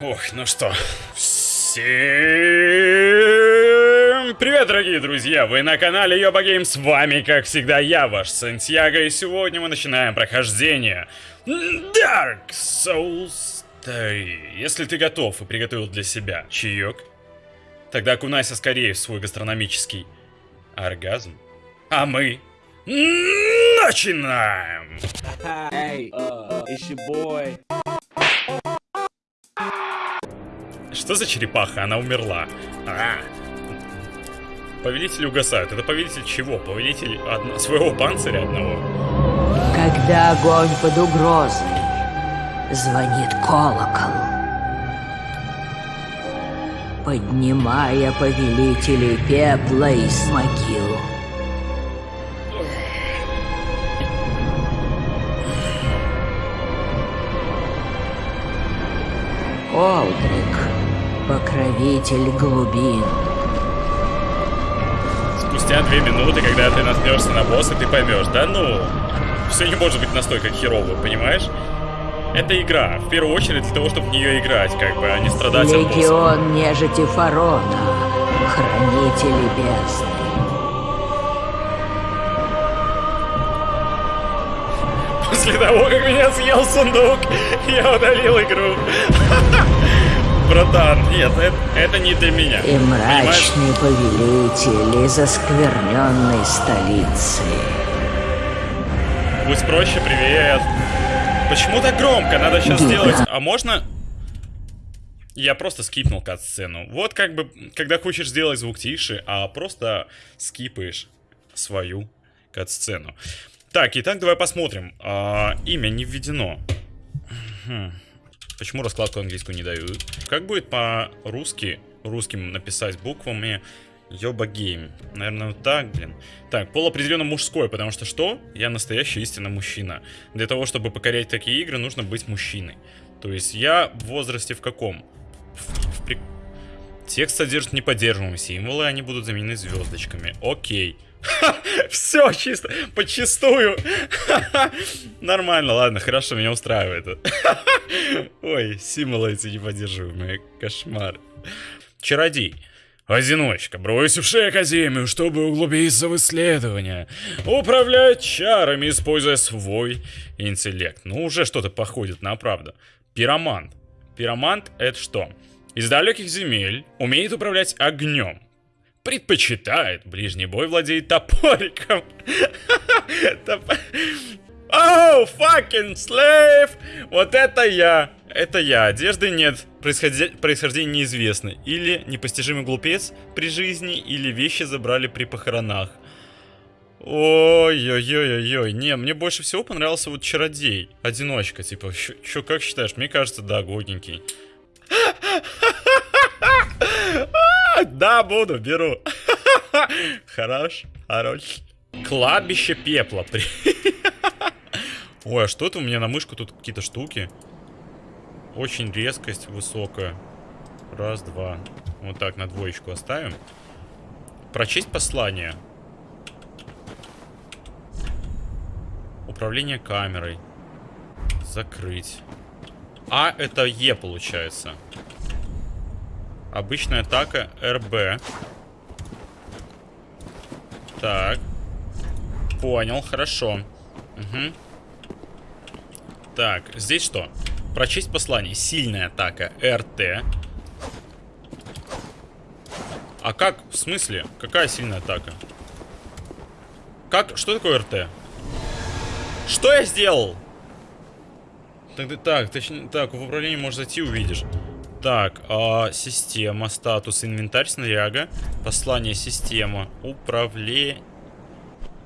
Ох, ну что, всем привет, дорогие друзья! Вы на канале Йоба Гейм, с вами, как всегда, я, ваш Сантьяго, и сегодня мы начинаем прохождение Dark Souls 3. Если ты готов и приготовил для себя чаек, тогда окунайся скорее в свой гастрономический оргазм, а мы начинаем! Hey, uh. Что за черепаха? Она умерла. А. Повелители угасают. Это повелитель чего? Повелитель одно... своего панциря одного? Когда огонь под угрозой, звонит колокол. Поднимая повелителей пепла из могил. Олдрик, покровитель глубин. Спустя две минуты, когда ты наткнешься на босса, ты поймешь, да ну, все не может быть настолько херово, понимаешь? Это игра, в первую очередь для того, чтобы в нее играть, как бы, а не страдать от босса. Легион нежити Фарона, хранители бездны. После того, как меня съел сундук, я удалил игру. Братан, нет, это, это не для меня. И мрачный повелитель из оскверненной столицы. Будь проще, привет. Почему так громко? Надо сейчас Гига. сделать. А можно... Я просто скипнул кат-сцену. Вот как бы, когда хочешь сделать звук тише, а просто скипаешь свою кат-сцену. Так, итак, давай посмотрим. А, имя не введено. Хм. Почему раскладку английскую не дают? Как будет по-русски, русским написать буквами Йоба Гейм? Наверное, вот так, блин. Так, пол определенно мужской, потому что что? Я настоящий истинно мужчина. Для того, чтобы покорять такие игры, нужно быть мужчиной. То есть я в возрасте в каком? В- в при- Текст содержит неподдерживаемые символы, они будут заменены звездочками. Окей. Все чисто, почистую. Нормально, ладно, хорошо, меня устраивает. Ой, символы эти неподдерживаемые, кошмар. Чародей. Одиночка, бросивший Академию, чтобы углубиться в исследования. Управляет чарами, используя свой интеллект. Ну, уже что-то походит на правду. Пиромант. Пиромант это что? Из далеких земель умеет управлять огнем. Предпочитает ближний бой, владеет топориком. Топ- Оу, fucking slave! Вот это я! Это я. Одежды нет. Происходи- Происхождение неизвестно. Или непостижимый глупец при жизни, или вещи забрали при похоронах. Ой-ой-ой-ой-ой. Не, мне больше всего понравился вот чародей. Одиночка, типа. Чё, как считаешь? Мне кажется, да, годненький. Да, буду, беру. Хорош, хорош. Кладбище пепла. Ой, а что это у меня на мышку тут какие-то штуки? Очень резкость высокая. Раз, два. Вот так, на двоечку оставим. Прочесть послание. Управление камерой. Закрыть. А, это Е получается. Обычная атака РБ. Так. Понял, хорошо. Мгм. Так, здесь что? Прочесть послание. Сильная атака РТ. А как? В смысле? Какая сильная атака? Как? Что такое РТ? Что я сделал? Так, так, точнее, так, в управлении можешь зайти, увидишь. Так, а, система, статус, инвентарь, снаряга, послание, система, управление...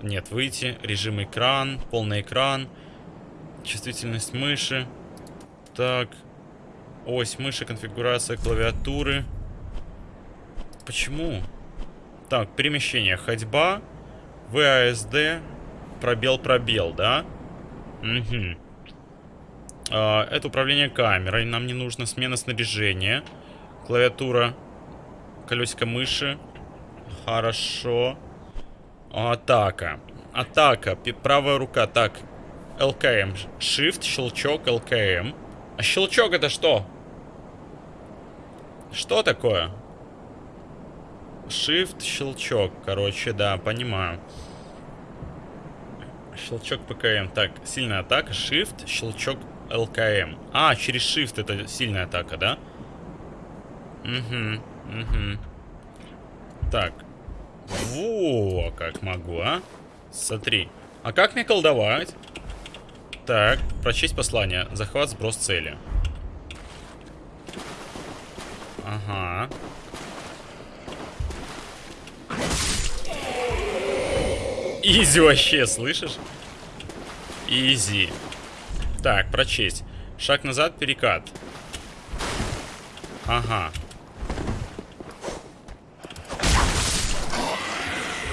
Нет, выйти, режим экран, полный экран, чувствительность мыши. Так, ось мыши, конфигурация клавиатуры. Почему? Так, перемещение, ходьба, ВАСД, пробел-пробел, да? Угу. А, это управление камерой. Нам не нужно смена снаряжения. Клавиатура. Колесико мыши. Хорошо. Атака. Атака. Правая рука. Так. ЛКМ. Shift, щелчок, ЛКМ. А щелчок это что? Что такое? Shift, щелчок. Короче, да, понимаю. Щелчок ПКМ. Так, сильная атака. Shift, щелчок ЛКМ. А, через Shift это сильная атака, да? Угу, угу. Так. Во, как могу, а? Смотри. А как мне колдовать? Так, прочесть послание. Захват, сброс цели. Ага. Изи вообще, слышишь? Изи. Так, прочесть. Шаг назад, перекат. Ага.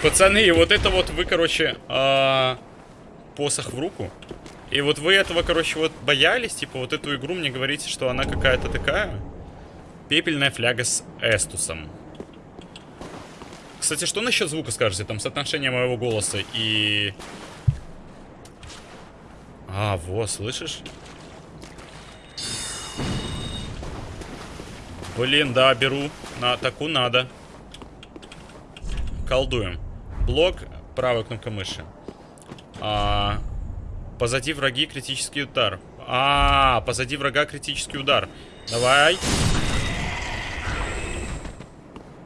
Пацаны, вот это вот вы, короче, а, посох в руку. И вот вы этого, короче, вот боялись, типа, вот эту игру мне говорите, что она какая-то такая. Пепельная фляга с эстусом. Кстати, что насчет звука скажете? Там соотношение моего голоса и... А, вот, слышишь? Блин, да, беру. На таку надо. Колдуем. Блок, правая кнопка мыши. А, позади враги критический удар. А, позади врага критический удар. Давай.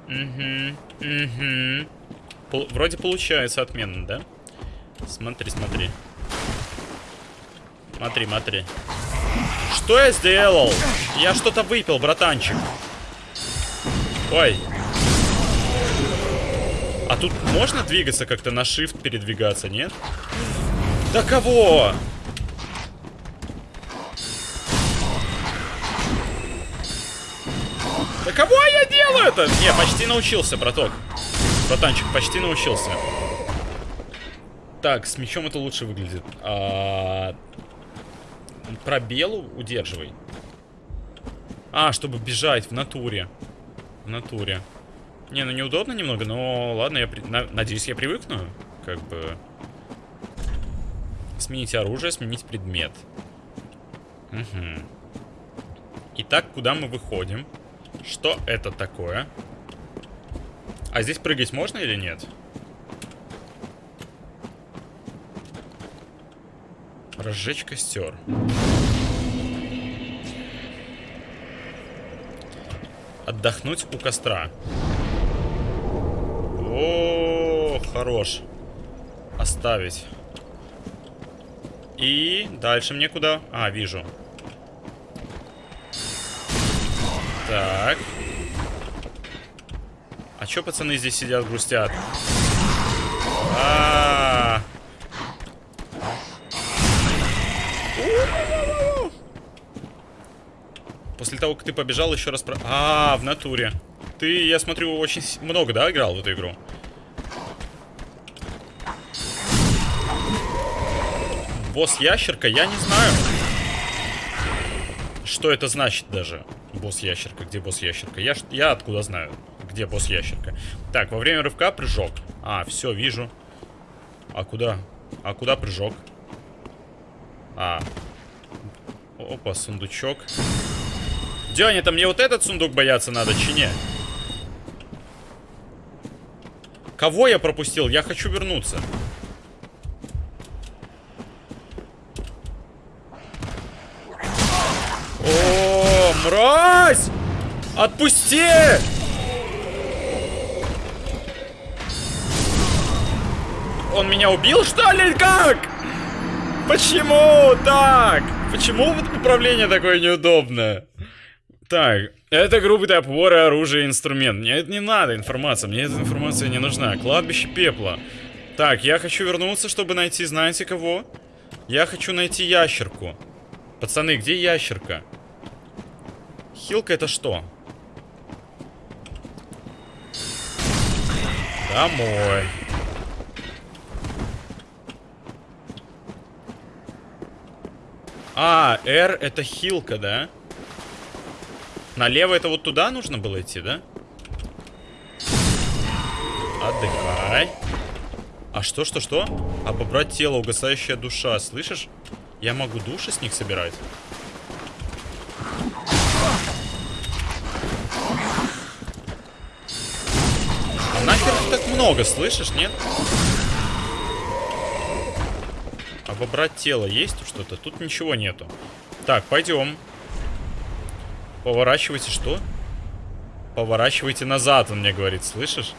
Угу, угу. Вроде получается отменно, да? Смотри, смотри. Смотри, смотри. Что я сделал? Я что-то выпил, братанчик. Ой. А тут можно двигаться как-то на shift передвигаться, нет? Да кого? Да кого я делаю это? Не, почти научился, браток. Братанчик, почти научился. Так, с мечом это лучше выглядит. А... Пробелу удерживай. А, чтобы бежать в натуре. В натуре. Не, ну неудобно немного, но ладно, я при... на... надеюсь, я привыкну. Как бы... Сменить оружие, сменить предмет. Угу. Итак, куда мы выходим? Что это такое? А здесь прыгать можно или нет? Разжечь костер. Отдохнуть у костра. О, хорош. Оставить. И дальше мне куда? А, вижу. Так. А чё пацаны здесь сидят, грустят? А, -а, -а. После того, как ты побежал, еще раз про... А, в натуре. Ты, я смотрю, очень много, да, играл в эту игру? Босс-ящерка? Я не знаю. Что это значит даже? Босс-ящерка. Где босс-ящерка? Я, я откуда знаю, где босс-ящерка? Так, во время рывка прыжок. А, все, вижу. А куда? А куда прыжок? А. Опа, сундучок. Дёня, это мне вот этот сундук бояться надо, чи не? Кого я пропустил? Я хочу вернуться. О, мразь! Отпусти! Он меня убил, что ли? Как? Почему так? Почему вот управление такое неудобное? Так, это группа топор, оружие, инструмент. Мне это не надо информация, мне эта информация не нужна. Кладбище пепла. Так, я хочу вернуться, чтобы найти, знаете кого? Я хочу найти ящерку. Пацаны, где ящерка? Хилка это что? Домой. А, R это хилка, да? Налево это вот туда нужно было идти, да? Отдыхай. А что, что, что? А побрать тело, угасающая душа, слышишь? Я могу души с них собирать. А нахер так много, слышишь, нет? А побрать тело есть что-то? Тут ничего нету. Так, пойдем. Пойдем. Поворачивайте что? Поворачивайте назад, он мне говорит, слышишь?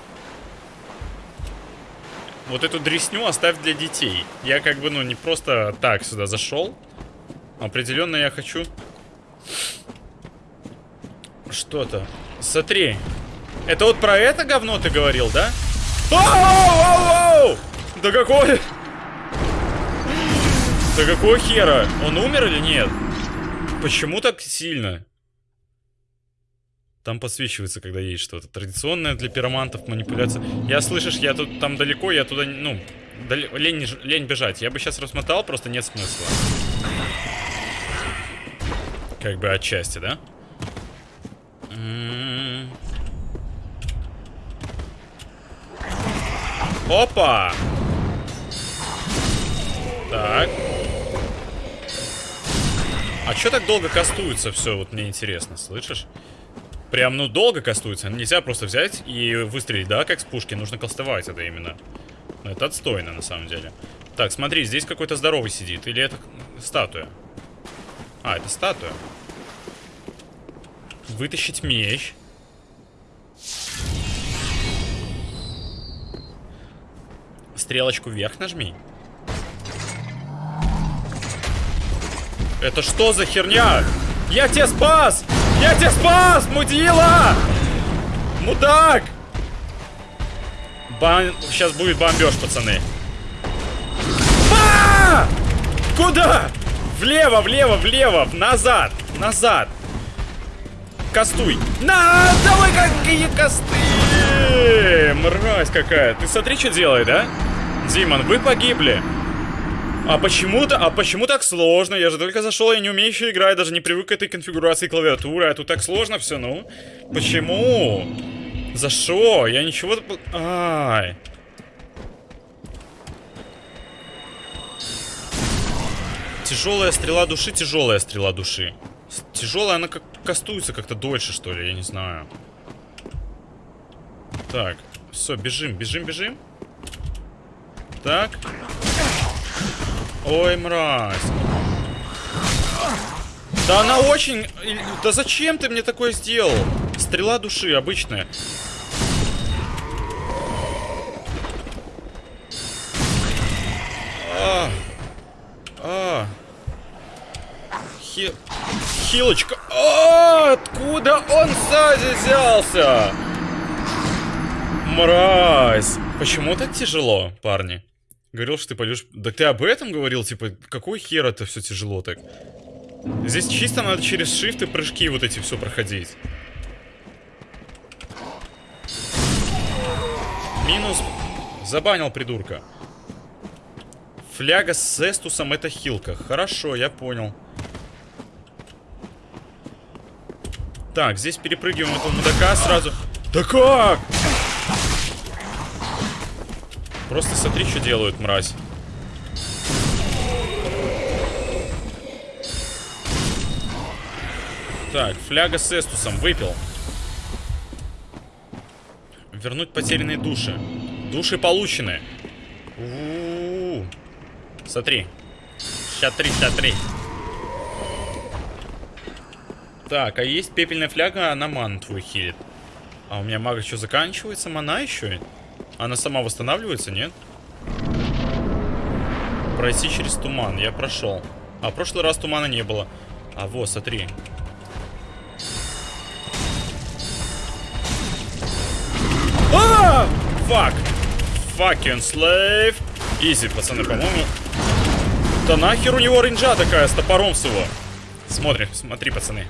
Вот эту дресню оставь для детей. Я как бы, ну, не просто так сюда зашел. Определенно я хочу... Что-то. Смотри. Это вот про это говно ты говорил, да? Да какой... Да какого хера? Он умер или нет? Почему так сильно? Там подсвечивается, когда есть что-то. Традиционная для пиромантов манипуляция. Я, слышишь, я тут там далеко, я туда, ну, дал... лень, лень бежать. Я бы сейчас рассмотал, просто нет смысла. Как бы отчасти, да? М-м-м. Опа! Так. А что так долго кастуется все? Вот мне интересно, слышишь? Прям, ну, долго кастуется. Нельзя просто взять и выстрелить, да, как с пушки. Нужно кастовать это именно. Но это отстойно, на самом деле. Так, смотри, здесь какой-то здоровый сидит. Или это статуя? А, это статуя. Вытащить меч. Стрелочку вверх нажми. Это что за херня? Я тебя спас! Я тебя спас, мудила! Мудак! Бан... Сейчас будет бомбеж, пацаны. А! Куда? Влево, влево, влево, назад, назад. Кастуй. На, давай какие косты! Мразь какая. Ты смотри, что делает, да? Димон, вы погибли. А почему-то, а почему так сложно? Я же только зашел, я не умею еще играть, даже не привык к этой конфигурации клавиатуры, а тут так сложно все, ну? Почему? За что? Я ничего... Ай. Тяжелая стрела души, тяжелая стрела души. Тяжелая, она как кастуется как-то дольше, что ли, я не знаю. Так, все, бежим, бежим, бежим. Так. Ой, мразь. Да она очень... Да зачем ты мне такое сделал? Стрела души обычная. А. А. Хи... Хилочка. А, откуда он сзади взялся? Мразь. Почему так тяжело, парни? Говорил, что ты пойдешь... Да ты об этом говорил? Типа, какой хер это все тяжело так? Здесь чисто надо через и прыжки вот эти все проходить. Минус. Забанил придурка. Фляга с эстусом это хилка. Хорошо, я понял. Так, здесь перепрыгиваем этого мудака сразу. Да как? Просто смотри, что делают, мразь. Так, фляга с эстусом. Выпил. Вернуть потерянные души. Души получены. У -у -у. Смотри. Ща три, ща три. Так, а есть пепельная фляга, она ману твою хилит. А у меня мага что, заканчивается? Мана еще? Она сама восстанавливается, нет? Пройти через туман. Я прошел. А в прошлый раз тумана не было. А вот, смотри. А! Фак! Fucking slave! Изи, пацаны, по-моему. Да нахер у него рейнджа такая с топором всего. Смотри, смотри, пацаны.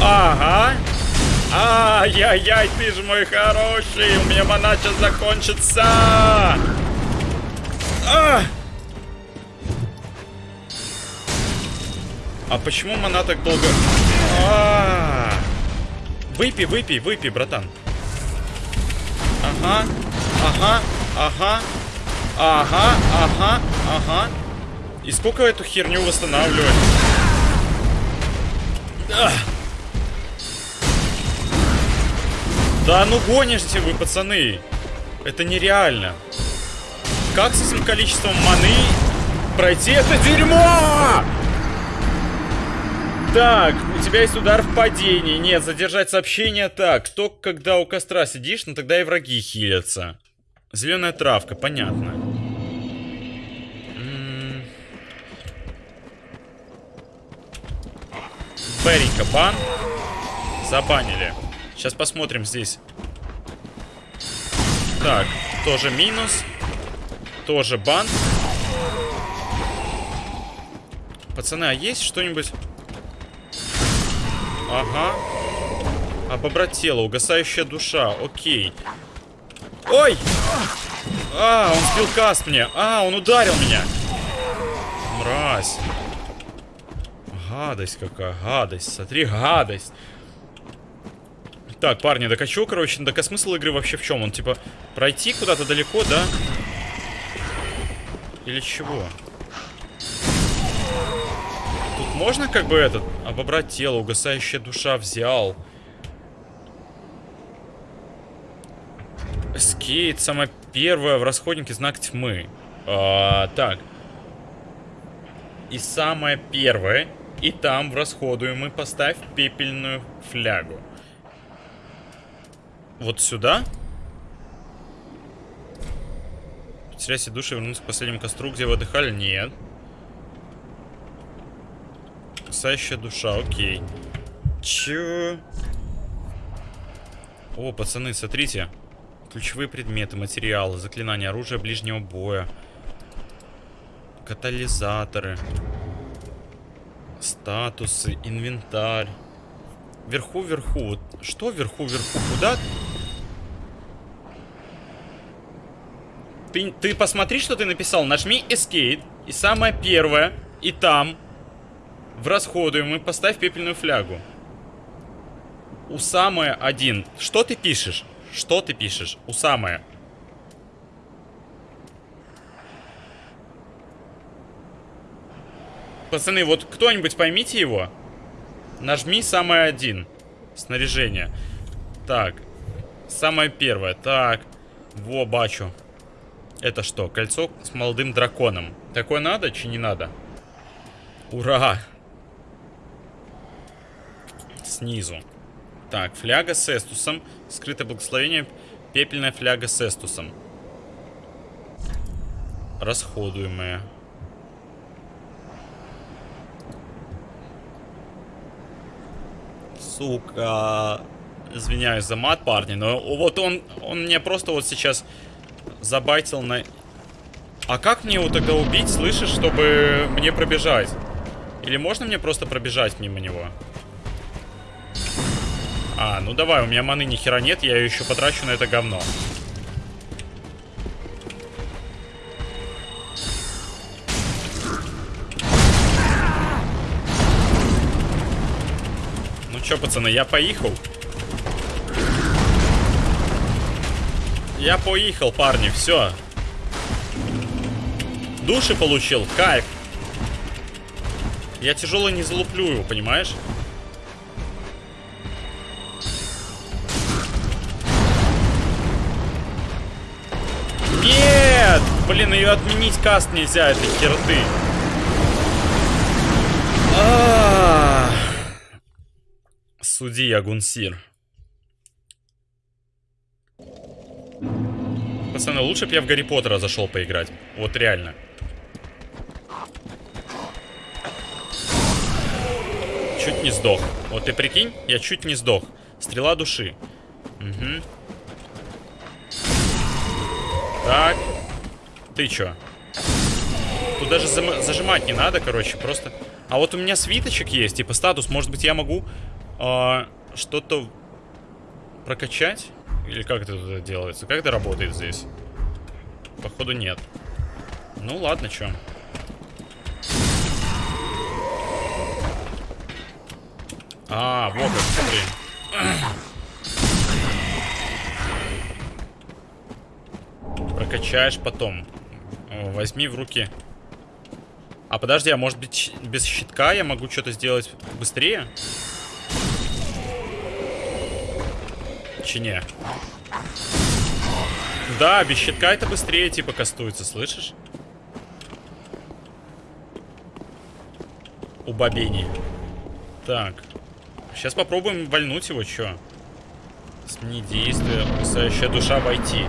Ага. Ай-яй-яй, ты же мой хороший. У меня мана сейчас закончится. А! а почему мана так долго... А -а -а. Выпей, выпей, выпей, братан. Ага, ага, ага, ага, ага, ага. И сколько эту херню восстанавливать? Да ну гонишься вы, пацаны. Это нереально. Как с этим количеством маны пройти это дерьмо? Так, у тебя есть удар в падении. Нет, задержать сообщение так. Только когда у костра сидишь, ну тогда и враги хилятся. Зеленая травка, понятно. М. Беренька, бан. Забанили. Сейчас посмотрим здесь. Так, тоже минус. Тоже бан. Пацаны, а есть что-нибудь? Ага. Обобрать тело, угасающая душа. Окей. Ой! А, он сбил каст мне. А, он ударил меня. Мразь. Гадость какая, гадость. Смотри, гадость. Так, парни, так а короче, так а смысл игры вообще в чем? Он, типа, пройти куда-то далеко, да? Или чего? Тут можно, как бы, этот, обобрать тело, угасающая душа взял. Скейт, самое первое в расходнике знак тьмы. А, так. И самое первое, и там в расходуемый поставь пепельную флягу. Вот сюда? Потеряйте души, вернуться к последнему костру, где вы отдыхали? Нет. Кусающая душа, окей. Чё? О, пацаны, смотрите. Ключевые предметы, материалы, заклинания, оружие ближнего боя. Катализаторы. Статусы, инвентарь. Вверху, вверху. Вот что вверху, вверху? Куда? Ты, ты посмотри, что ты написал. Нажми Escape. И самое первое. И там. В расходуемый поставь пепельную флягу. У самое один. Что ты пишешь? Что ты пишешь? У самое. Пацаны, вот кто-нибудь поймите его. Нажми самое один. Снаряжение. Так. Самое первое. Так. Во, бачу. Это что? Кольцо с молодым драконом. Такое надо, чи не надо? Ура! Снизу. Так, фляга с эстусом. Скрытое благословение. Пепельная фляга с эстусом. Расходуемая. Сука. Извиняюсь за мат, парни, но вот он, он мне просто вот сейчас забайтил на... А как мне его тогда убить, слышишь, чтобы мне пробежать? Или можно мне просто пробежать мимо него? А, ну давай, у меня маны ни хера нет, я ее еще потрачу на это говно. Чё, пацаны, я поехал. Я поехал, парни, все. Души получил, кайф. Я тяжело не залуплю его, понимаешь? Нет! Блин, ее отменить каст нельзя, этой херты. А -а -а. Суди, Агунсир. Пацаны, лучше бы я в Гарри Поттера зашел поиграть. Вот реально. Чуть не сдох. Вот ты прикинь, я чуть не сдох. Стрела души. Угу. Так. Ты чё? Тут даже зажимать не надо, короче, просто... А вот у меня свиточек есть, типа статус. Может быть, я могу э, что-то прокачать? Или как это делается? Как это работает здесь? Походу нет. Ну ладно, чё. А, вот как, смотри. Прокачаешь потом. Возьми в руки. А подожди, а может быть без щитка я могу что-то сделать быстрее? Чи не? Да, без щитка это быстрее типа кастуется, слышишь? Убобение. Так. Сейчас попробуем вальнуть его, чё? Смени действие. Кусающая душа войти.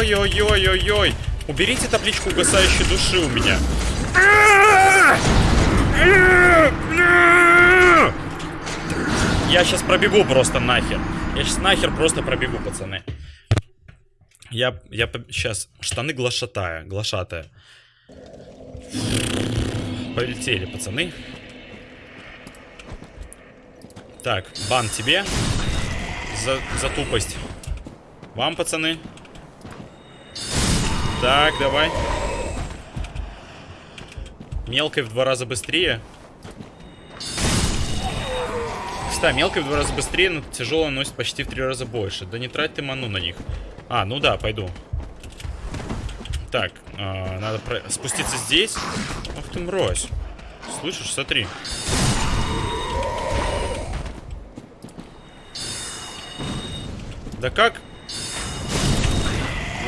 Ой-ой-ой-ой-ой-ой-ой. Уберите табличку угасающей души у меня. Я сейчас пробегу просто нахер. Я сейчас нахер просто пробегу, пацаны. Я, я сейчас штаны глашатая, глашатая. Полетели, пацаны. Так, бан тебе за, за тупость. Вам, пацаны. Так, давай. Мелкой в два раза быстрее. Кстати, мелкой в два раза быстрее, но тяжелая носит почти в три раза больше. Да не трать ты ману на них. А, ну да, пойду. Так, э, надо про... спуститься здесь. Ах ты мразь. Слышишь, смотри. Да как?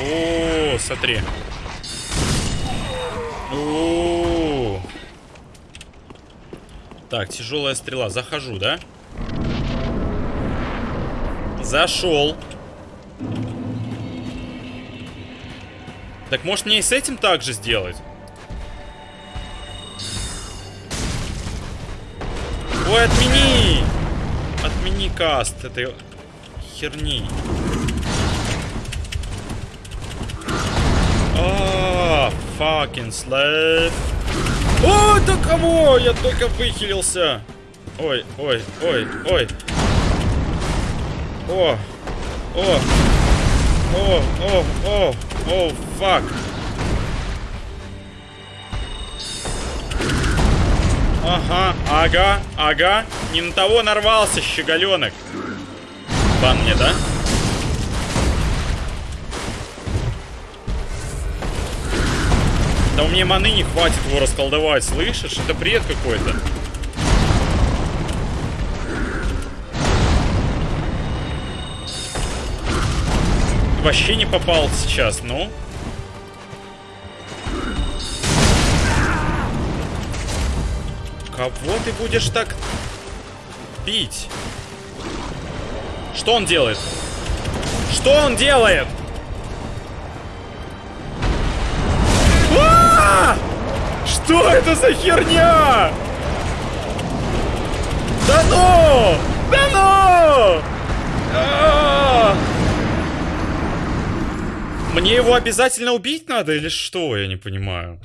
О, смотри. О, Так, тяжелая стрела. Захожу, да? Зашел. Так может мне и с этим так же сделать? Ой, отмени! Отмени каст этой херни. А, fucking slave. О, да кого? Я только выхилился. Ой, ой, ой, ой. О, о, о, о, о, о, фак. Ага, ага, ага. Не на того нарвался, щеголенок. Бан мне, да? Да у меня маны не хватит его расколдовать, слышишь? Это бред какой-то. Вообще не попал сейчас, ну. Кого ты будешь так бить? Что он делает? Что он делает? Что это за херня? Да ну! Да ну! А! Мне его обязательно убить надо или что? Я не понимаю.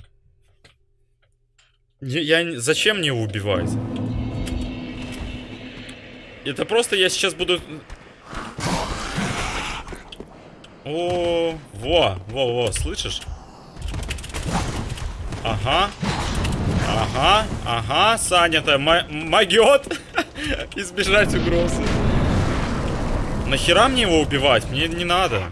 Я, я зачем мне его убивать? Это просто я сейчас буду... О, во, во, во, слышишь? Ага. Ага, ага, Саня-то могет избежать угрозы. Нахера мне его убивать? Мне не надо.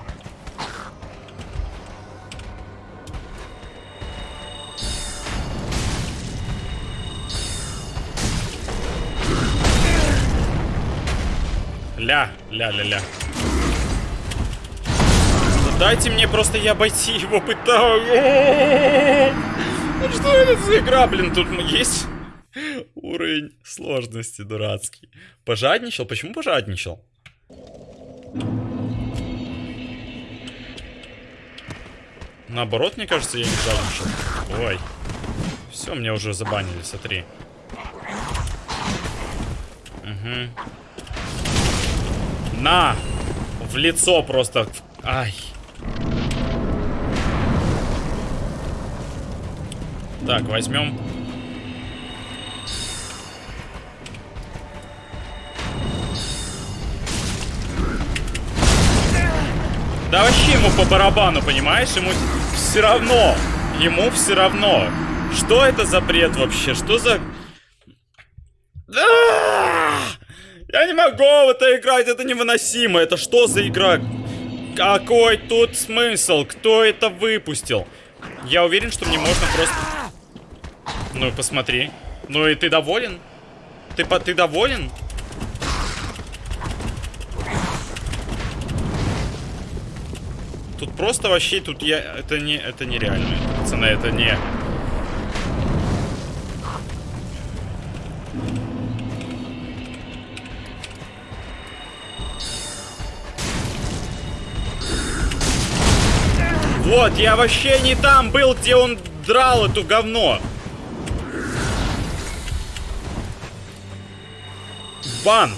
Ля, ля, ля, ля. Дайте мне просто я обойти его пытаюсь. Ну что это за игра, блин, тут есть уровень сложности дурацкий. Пожадничал? Почему пожадничал? Наоборот, мне кажется, я не жадничал. Ой. Все, мне уже забанили, смотри. Угу. На! В лицо просто. Ай. Так, возьмем. Да вообще ему по барабану, понимаешь? Ему все равно. Ему все равно. Что это за бред вообще? Что за... Я не могу в это играть, это невыносимо. Это что за игра? Какой тут смысл? Кто это выпустил? Я уверен, что мне можно просто... Ну, посмотри. Ну и ты доволен? Ты, по... ты доволен? Тут просто вообще, тут я... Это не... Это нереально. Пацаны, это не... Вот, я вообще не там был, где он драл эту говно. Бан.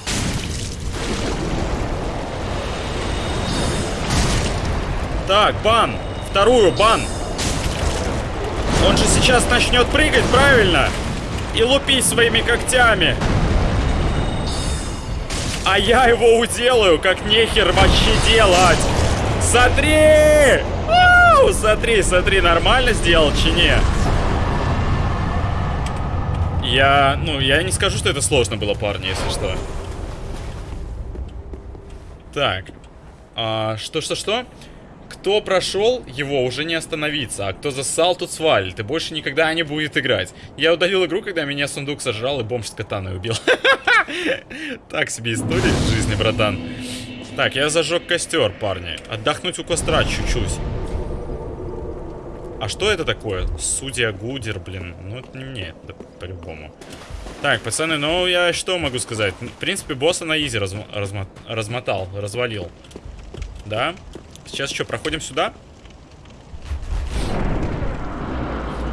Так, бан. Вторую, бан. Он же сейчас начнет прыгать, правильно? И лупить своими когтями. А я его уделаю, как нехер вообще делать. Смотри! Ау, смотри, смотри, нормально сделал, чи не? Я, ну, я не скажу, что это сложно было, парни, если что. Так. А, что, что, что? Кто прошел, его уже не остановиться, а кто засал, тот свалит, и больше никогда не будет играть. Я удалил игру, когда меня сундук сожрал и бомж с катаной убил. Так себе история в жизни, братан. Так, я зажег костер, парни. Отдохнуть у костра чуть-чуть. А что это такое? Судья Гудер, блин. Ну, это не мне, это по-любому. Так, пацаны, ну я что могу сказать? В принципе, босса на изи разм размо размотал, развалил. Да? Сейчас что, проходим сюда?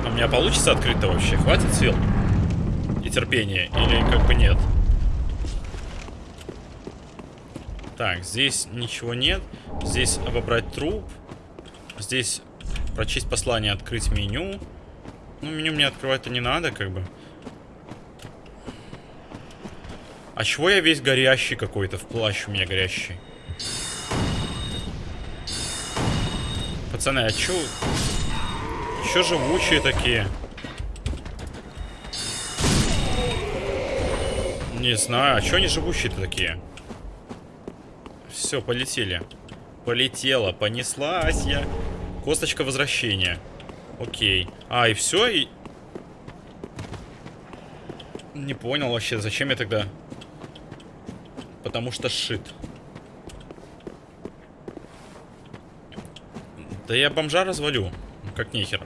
А у меня получится открыть-то вообще? Хватит сил? И терпения? Или как бы нет? Так, здесь ничего нет. Здесь обобрать труп. Здесь прочесть послание, открыть меню. Ну, меню мне открывать-то не надо, как бы. А чего я весь горящий какой-то? В плащ у меня горящий. Пацаны, а чё... Чё живучие такие? Не знаю, а чё они живущие-то такие? Все, полетели. Полетела, понеслась я. Косточка возвращения. Окей. А, и все, и... Не понял вообще, зачем я тогда... Потому что шит. Да я бомжа развалю. Как нехер.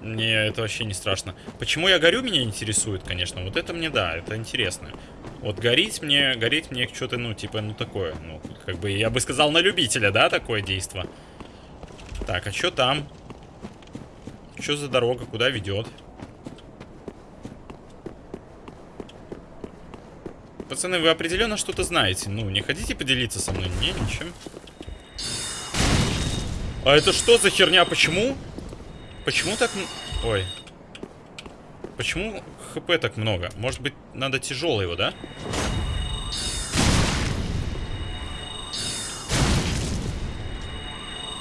Мне это вообще не страшно. Почему я горю, меня интересует, конечно. Вот это мне, да, это интересно. Вот гореть мне, гореть мне что-то, ну, типа, ну, такое. Ну, как бы, я бы сказал, на любителя, да, такое действо. Так, а что там? Что за дорога, куда ведет? Пацаны, вы определенно что-то знаете. Ну, не хотите поделиться со мной? Не, ничем. А это что за херня? Почему? Почему так... Ой. Почему хп так много? Может быть, надо тяжелый его, да?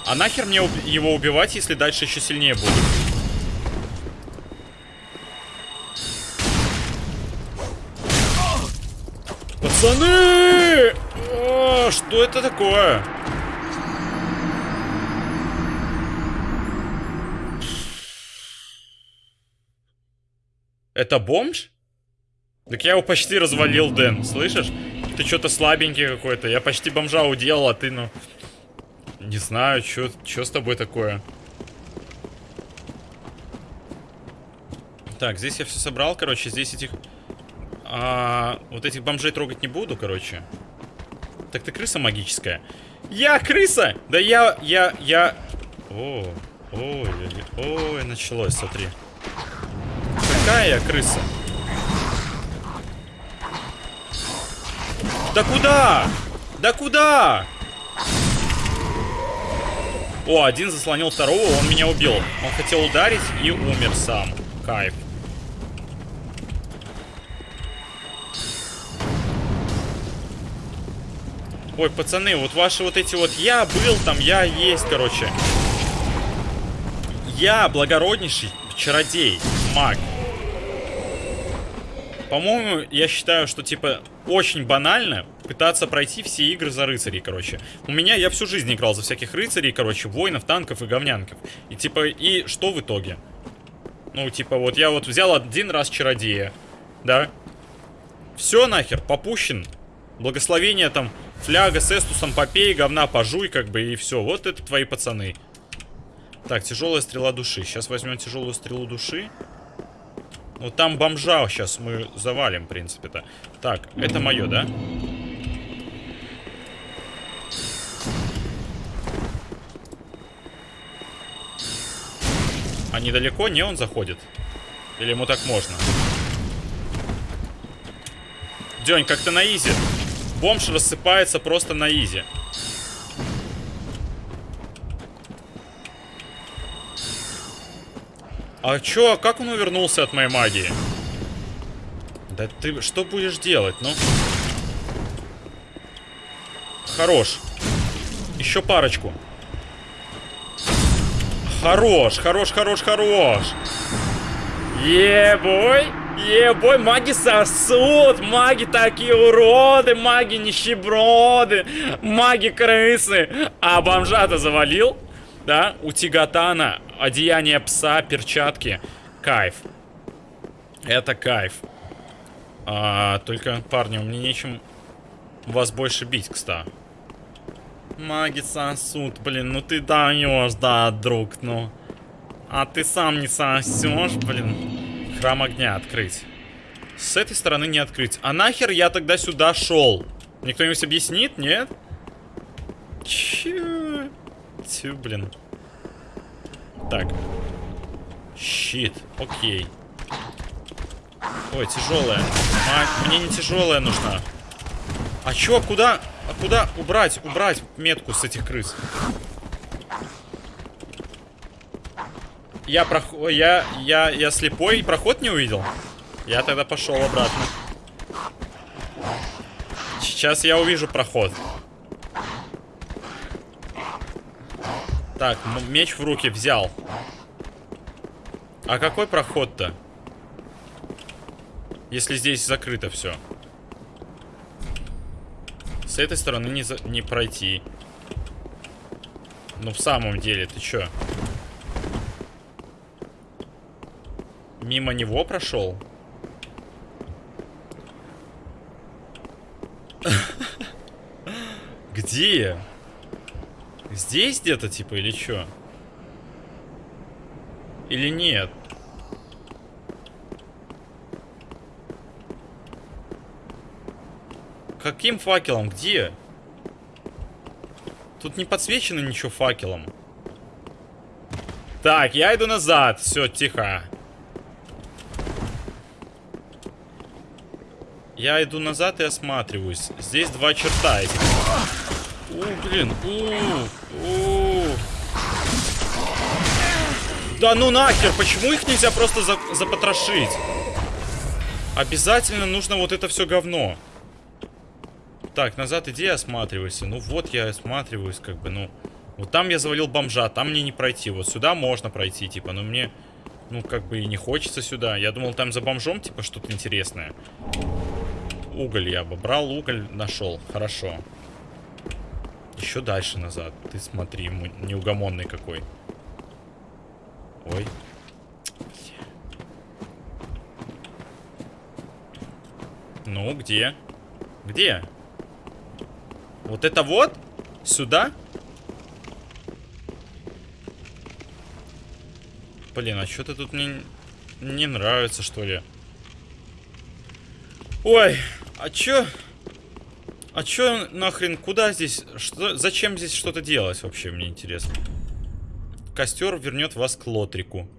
А нахер мне его убивать, если дальше еще сильнее будет? Пацаны! О, что это такое? Это бомж? Так я его почти развалил, Дэн, слышишь? Ты что-то слабенький какой-то. Я почти бомжа уделал, а ты, ну... Не знаю, что с тобой такое. Так, здесь я все собрал, короче. Здесь этих... А, вот этих бомжей трогать не буду, короче. Так ты крыса магическая. Я крыса! Да я... Я... Я... О, ой, ой, началось, смотри. Какая я крыса? Да куда? Да куда? О, один заслонил второго, он меня убил. Он хотел ударить и умер сам. Кайф. Ой, пацаны, вот ваши вот эти вот... Я был там, я есть, короче. Я благороднейший чародей, маг. По-моему, я считаю, что, типа, очень банально пытаться пройти все игры за рыцарей, короче. У меня, я всю жизнь играл за всяких рыцарей, короче, воинов, танков и говнянков. И типа, и что в итоге? Ну, типа, вот я вот взял один раз чародея, да? Все нахер, попущен. Благословение там, фляга с эстусом попей, говна пожуй, как бы, и все. Вот это твои пацаны. Так, тяжелая стрела души. Сейчас возьмем тяжелую стрелу души. Ну, там бомжа сейчас мы завалим, в принципе-то. Так, это мое, да? А недалеко? Не, он заходит. Или ему так можно? День, как-то на изи. Бомж рассыпается просто на изи. А чё, как он увернулся от моей магии? Да ты что будешь делать, ну? Хорош. Еще парочку. Хорош, хорош, хорош, хорош. Ебой. Ебой, маги сосут, маги такие уроды, маги нищеброды, маги крысы. А бомжа-то завалил? Да, у Тигатана одеяние пса, перчатки. Кайф. Это кайф. А, только, парни, мне нечем вас больше бить, кстати. Маги сосут, блин, ну ты даешь, да, друг, ну. А ты сам не сосешь, блин. Храм огня открыть. С этой стороны не открыть. А нахер я тогда сюда шел? Мне кто-нибудь объяснит, нет? Чё? Тю, блин. Так. Щит. Окей. Ой, тяжелая. Мне не тяжелая нужна. А чё, куда? А куда убрать? Убрать метку с этих крыс. Я проход... Я... Я... Я слепой проход не увидел? Я тогда пошел обратно. Сейчас я увижу проход. Так, меч в руки взял. А какой проход-то? Если здесь закрыто все. С этой стороны не, за... не пройти. Ну, в самом деле, ты чё? Мимо него прошел? Где? Здесь где-то, типа, или что? Или нет? Каким факелом? Где? Тут не подсвечено ничего факелом. Так, я иду назад. Все, тихо. Я иду назад и осматриваюсь. Здесь два черта. У, блин. У, у. Да ну нахер, почему их нельзя просто за запотрошить? Обязательно нужно вот это все говно. Так, назад иди осматривайся. Ну вот я осматриваюсь, как бы, ну... Вот там я завалил бомжа, там мне не пройти. Вот сюда можно пройти, типа, но мне... Ну, как бы и не хочется сюда. Я думал, там за бомжом, типа, что-то интересное. Уголь я обобрал, уголь нашел. Хорошо. Еще дальше назад. Ты смотри, неугомонный какой. Ой. Ну, где? Где? Вот это вот? Сюда? Блин, а что-то тут мне не нравится, что ли. Ой, а чё? А чё нахрен, куда здесь, что, зачем здесь что-то делать вообще, мне интересно. Костер вернет вас к Лотрику.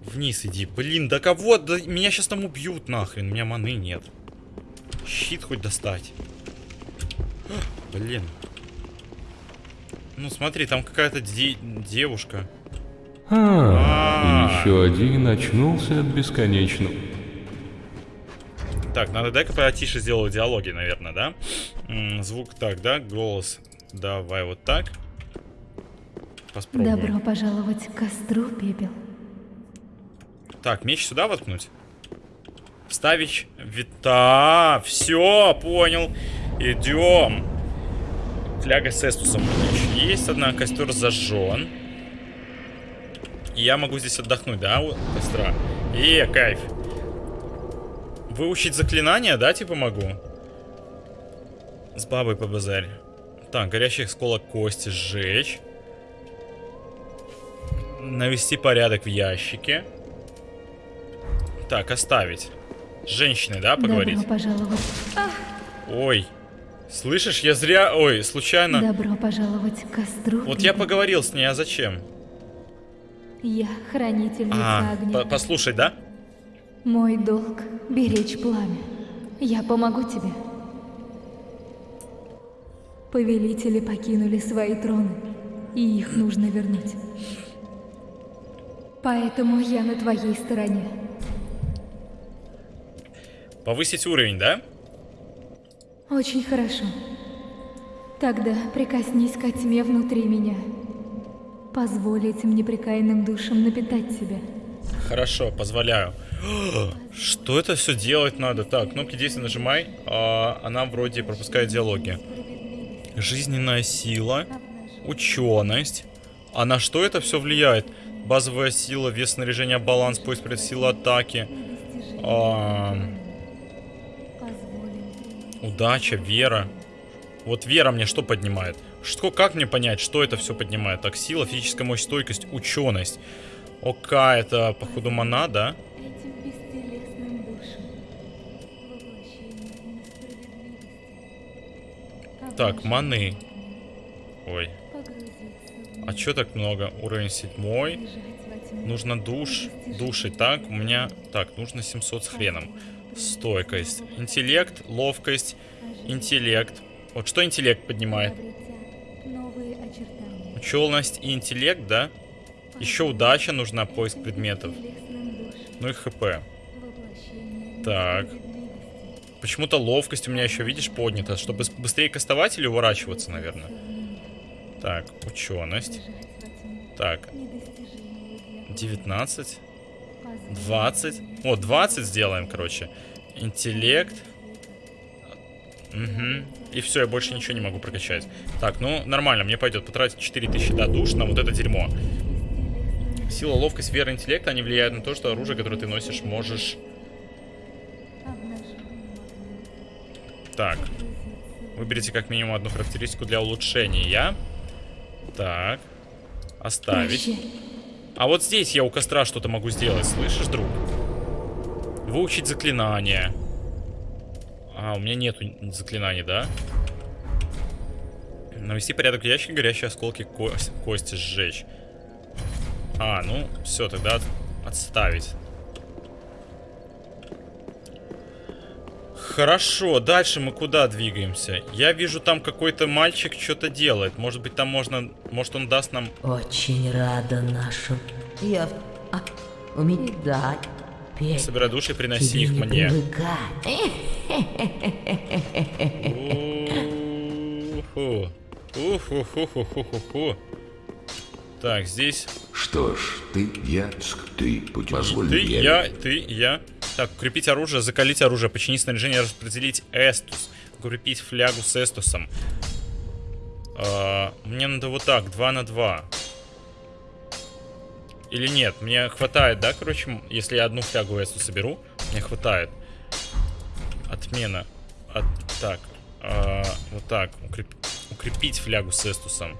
Вниз иди. Блин, да кого? Да меня сейчас там убьют нахрен. У меня маны нет. Щит хоть достать. Блин. Ну смотри, там какая-то де девушка. А, а, еще один очнулся от бесконечного. Так, надо дай-ка потише сделаю диалоги, наверное, да? М звук так, да? Голос. Давай вот так. Попробуем. Добро пожаловать к костру, пепел. Так, меч сюда воткнуть? Вставить. Вита. Все, понял. Идем. Фляга с эстусом у меня еще есть одна. Костер зажжен. И я могу здесь отдохнуть, да, у костра? Е, кайф. Выучить заклинание, да, типа могу? С бабой по базарь. Так, горящий осколок кости сжечь. Навести порядок в ящике. Так, оставить. С женщиной, да, поговорить? Добро пожаловать. Ой. Слышишь, я зря... Ой, случайно... Добро пожаловать к костру. Вот я поговорил с ней, а зачем? Я хранительница А, огня. по- послушай, да? Мой долг — беречь пламя. Я помогу тебе. Повелители покинули свои троны, и их нужно вернуть. Поэтому я на твоей стороне. Повысить уровень, да? Очень хорошо. Тогда прикоснись ко тьме внутри меня. Позволь этим непрекаянным душам напитать тебя. Хорошо, позволяю. Что это все делать надо? Так, кнопки действия нажимай. А, она вроде пропускает диалоги. Жизненная сила. Ученость. А на что это все влияет? Базовая сила, вес снаряжения, баланс, поиск силы атаки. А, удача, вера. Вот вера мне что поднимает? Что, как мне понять, что это все поднимает? Так, сила, физическая мощь, стойкость, ученость. Ока, это, походу, мана, да? Так, маны. Ой, а чё так много? Уровень седьмой. Нужно душ, души. Так, у меня... Так, нужно 700 с хреном. Стойкость. Интеллект, ловкость, интеллект. Вот что интеллект поднимает? Ученость и интеллект, да? Еще удача нужна, поиск предметов. Ну и хп. Так. Почему-то ловкость у меня еще, видишь, поднята. Чтобы быстрее кастовать или уворачиваться, наверное. Так, ученость. Так, Недостижимую для 19. Позволь 20. О, 20 сделаем, короче. Интеллект. Угу. И все, я больше ничего не могу прокачать. Так, ну, нормально, мне пойдет потратить 4000 до душ на вот это дерьмо. Сила, ловкость, вера, интеллект, они влияют на то, что оружие, которое ты носишь, можешь... Так, выберите как минимум одну характеристику для улучшения. Так, оставить. А вот здесь я у костра что-то могу сделать, слышишь, друг? Выучить заклинание. А, у меня нету заклинаний, да? Навести порядок в ящике, горящие осколки ко- кости сжечь. А, ну, все, тогда от- отставить. Хорошо, дальше мы куда двигаемся? Я вижу, там какой-то мальчик что-то делает. Может быть, там можно... Может, он даст нам... Очень рада нашим. Я... А, у меня... Да, петь. Собирай души и приноси Тебе их не мне. Уху. Уху-ху-ху-ху-ху-ху. Так, здесь Что ж, ты, я, ты, позволь ты, я, ты, я. Так, укрепить оружие, закалить оружие, починить снаряжение, распределить эстус. Укрепить флягу с эстусом. А, мне надо вот так, 2 на 2. Или нет, мне хватает, да, короче, если я одну флягу эстус соберу, мне хватает. Отмена. От, так, а, вот так, укреп- укрепить флягу с эстусом.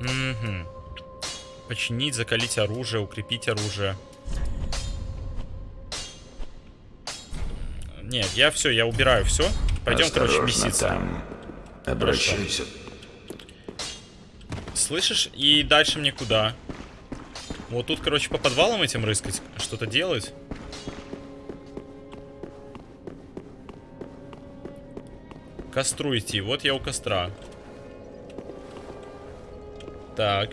Угу. Починить, закалить оружие, укрепить оружие. Нет, я все, я убираю все. Пойдем, короче, меситься. там. Обращайся. Слышишь? И дальше мне куда? Вот тут, короче, по подвалам этим рыскать, что-то делать. Костру идти. Вот я у костра. Так.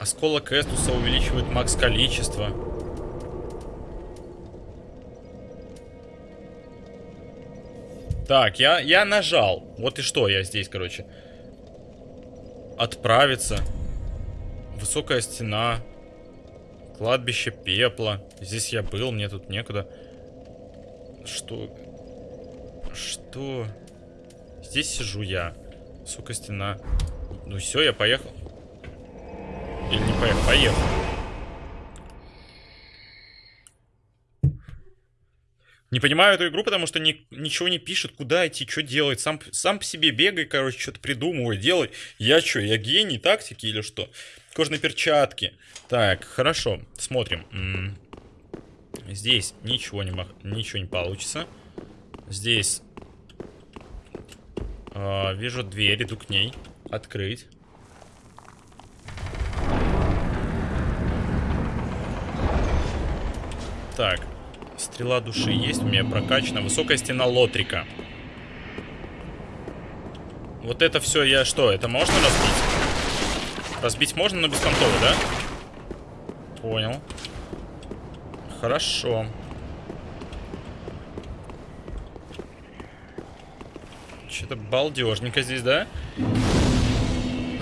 Осколок Эстуса увеличивает макс количество. Так, я, я нажал. Вот и что я здесь, короче. Отправиться. Высокая стена. Кладбище пепла. Здесь я был, мне тут некуда. Что? Что? Здесь сижу я. Сука, стена. Ну все, я поехал. Или не поехал? Поехал. Не понимаю эту игру, потому что ни, ничего не пишет, куда идти, что делать. Сам, сам по себе бегай, короче, что-то придумывай, делай. Я что, я гений тактики или что? Кожные перчатки. Так, хорошо, смотрим. Здесь ничего не, ничего не получится. Здесь э, вижу дверь, иду к ней. Открыть. Так. Стрела души есть, у меня прокачана. Высокая стена лотрика. Вот это все я что, это можно разбить? Разбить можно, но бесконтрово, да? Понял. Хорошо. Что-то балдежненько здесь, да?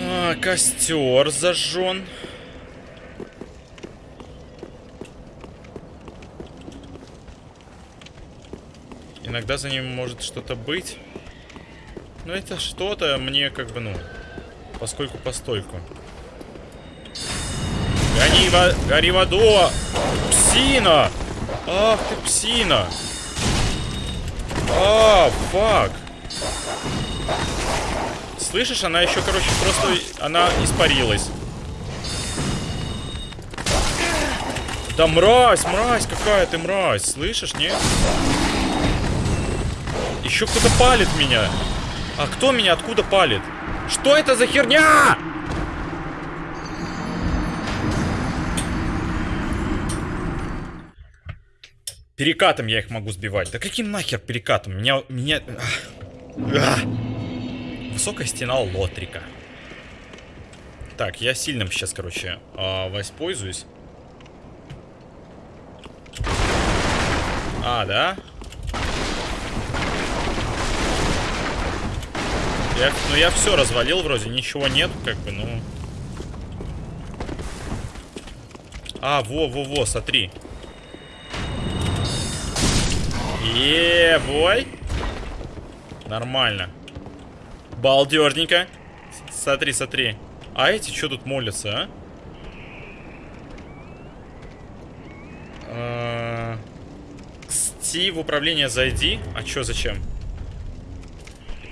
А, костер зажжен. Иногда за ним может что-то быть. Но это что-то мне как бы, ну, поскольку постойку. Гони, во... гори в! Псина! Ах ты псина! А, фак! Слышишь, она еще, короче, просто... Она испарилась. Да мразь, мразь, какая ты мразь. Слышишь, нет? Еще кто-то палит меня. А кто меня откуда палит? Что это за херня? Перекатом я их могу сбивать. Да каким нахер перекатом? Меня... Меня... Высокая стена Лотрика. Так, я сильным сейчас, короче, э, воспользуюсь. А, да? Я, ну я все развалил вроде, ничего нет, как бы, ну. А, во-во-во, смотри. Е, бой. Нормально. Балдежненько. Смотри, смотри. А эти что тут молятся, а? Сти в управление зайди. А чё, зачем?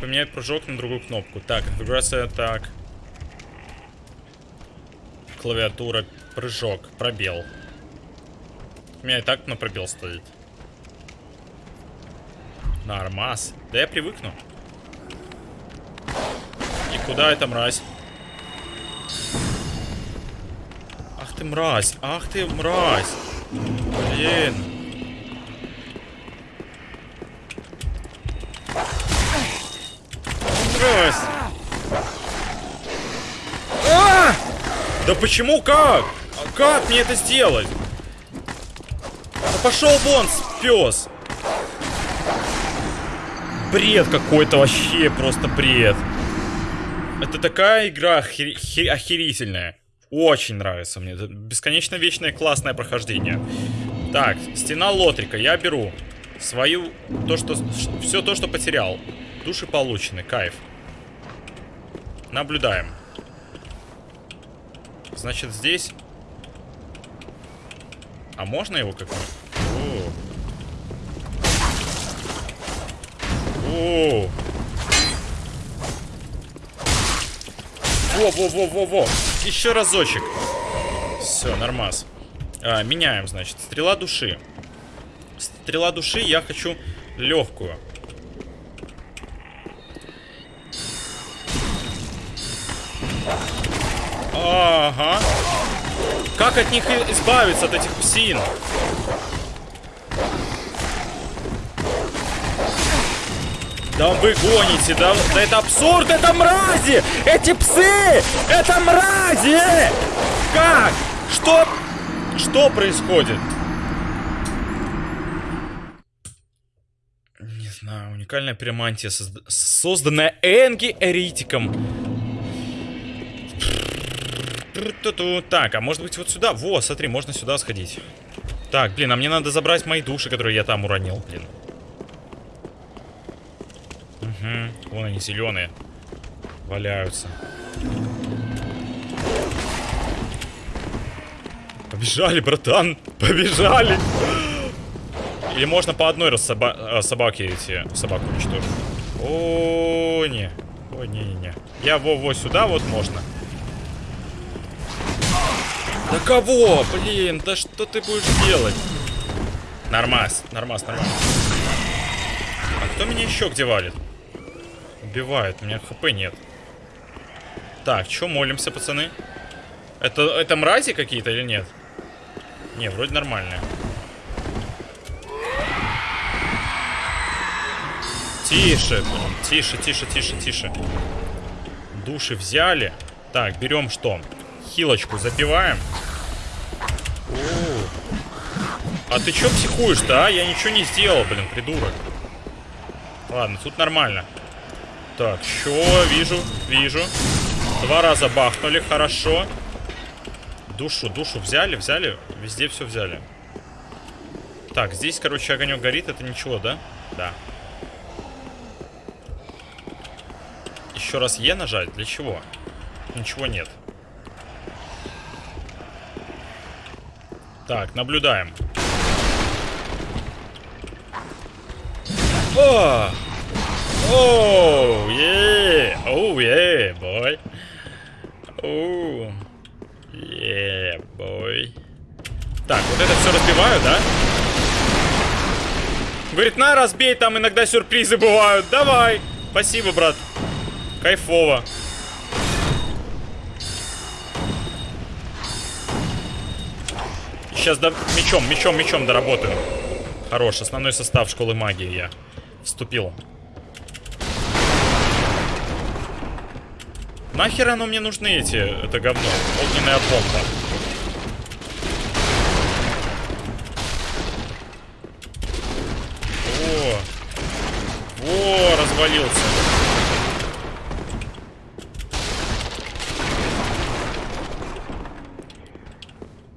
Поменять прыжок на другую кнопку. Так, конфигурация так. Клавиатура, прыжок, пробел. У меня и так на пробел стоит. Нормас. Да я привыкну. И куда эта мразь? Ах ты мразь, ах ты мразь. Блин. Да почему как? Как мне это сделать? Да пошел вон, пес! Бред какой-то вообще, просто бред. Это такая игра охер... охерительная. Очень нравится мне. Это бесконечно вечное классное прохождение. Так, стена Лотрика я беру. Свою, то, что, все то, что потерял. Души получены, кайф. Наблюдаем. Значит, здесь... А можно его как-нибудь? О. Во-во-во-во-во! Еще разочек. Все, нормас. А, меняем, значит. Стрела души. Стрела души я хочу легкую. Ага. Как от них избавиться, от этих псин? Да вы гоните, да, да это абсурд, это мрази! Эти псы! Это мрази! Как? Что? Что происходит? Не знаю, уникальная пиромантия, созданная Энги Эритиком. Так, а может быть вот сюда? Во, смотри, можно сюда сходить. Так, блин, а мне надо забрать мои души, которые я там уронил, блин. Угу, вон они, зеленые. Валяются. Побежали, братан, побежали. Или можно по одной раз соба э, собаке эти собаку уничтожить. О, не. О, не-не-не. Я во-во сюда вот можно. Да кого? Блин, да что ты будешь делать? Нормас, нормас, нормас. А кто меня еще где валит? Убивает, у меня хп нет. Так, что молимся, пацаны? Это, это мрази какие-то или нет? Не, вроде нормальные. Тише, тише, тише, тише, тише. Души взяли. Так, берем что? Хилочку запиваем. А ты чё психуешь-то, а? Я ничего не сделал, блин, придурок. Ладно, тут нормально. Так, чё? Вижу, вижу. Два раза бахнули, хорошо. Душу, душу взяли, взяли. Везде все взяли. Так, здесь, короче, огонек горит, это ничего, да? Да. Еще раз Е нажать? Для чего? Ничего нет. Так, наблюдаем. О! Оу, е, оу, е, бой. Оу, е, бой. Так, вот это все разбиваю, да? Говорит, на, разбей, там иногда сюрпризы бывают. Давай. Спасибо, брат. Кайфово. Сейчас до... мечом, мечом, мечом доработаю. Хорош, основной состав школы магии я вступил. Нахер оно мне нужны эти, это говно? Огненная бомба. О, о, развалился.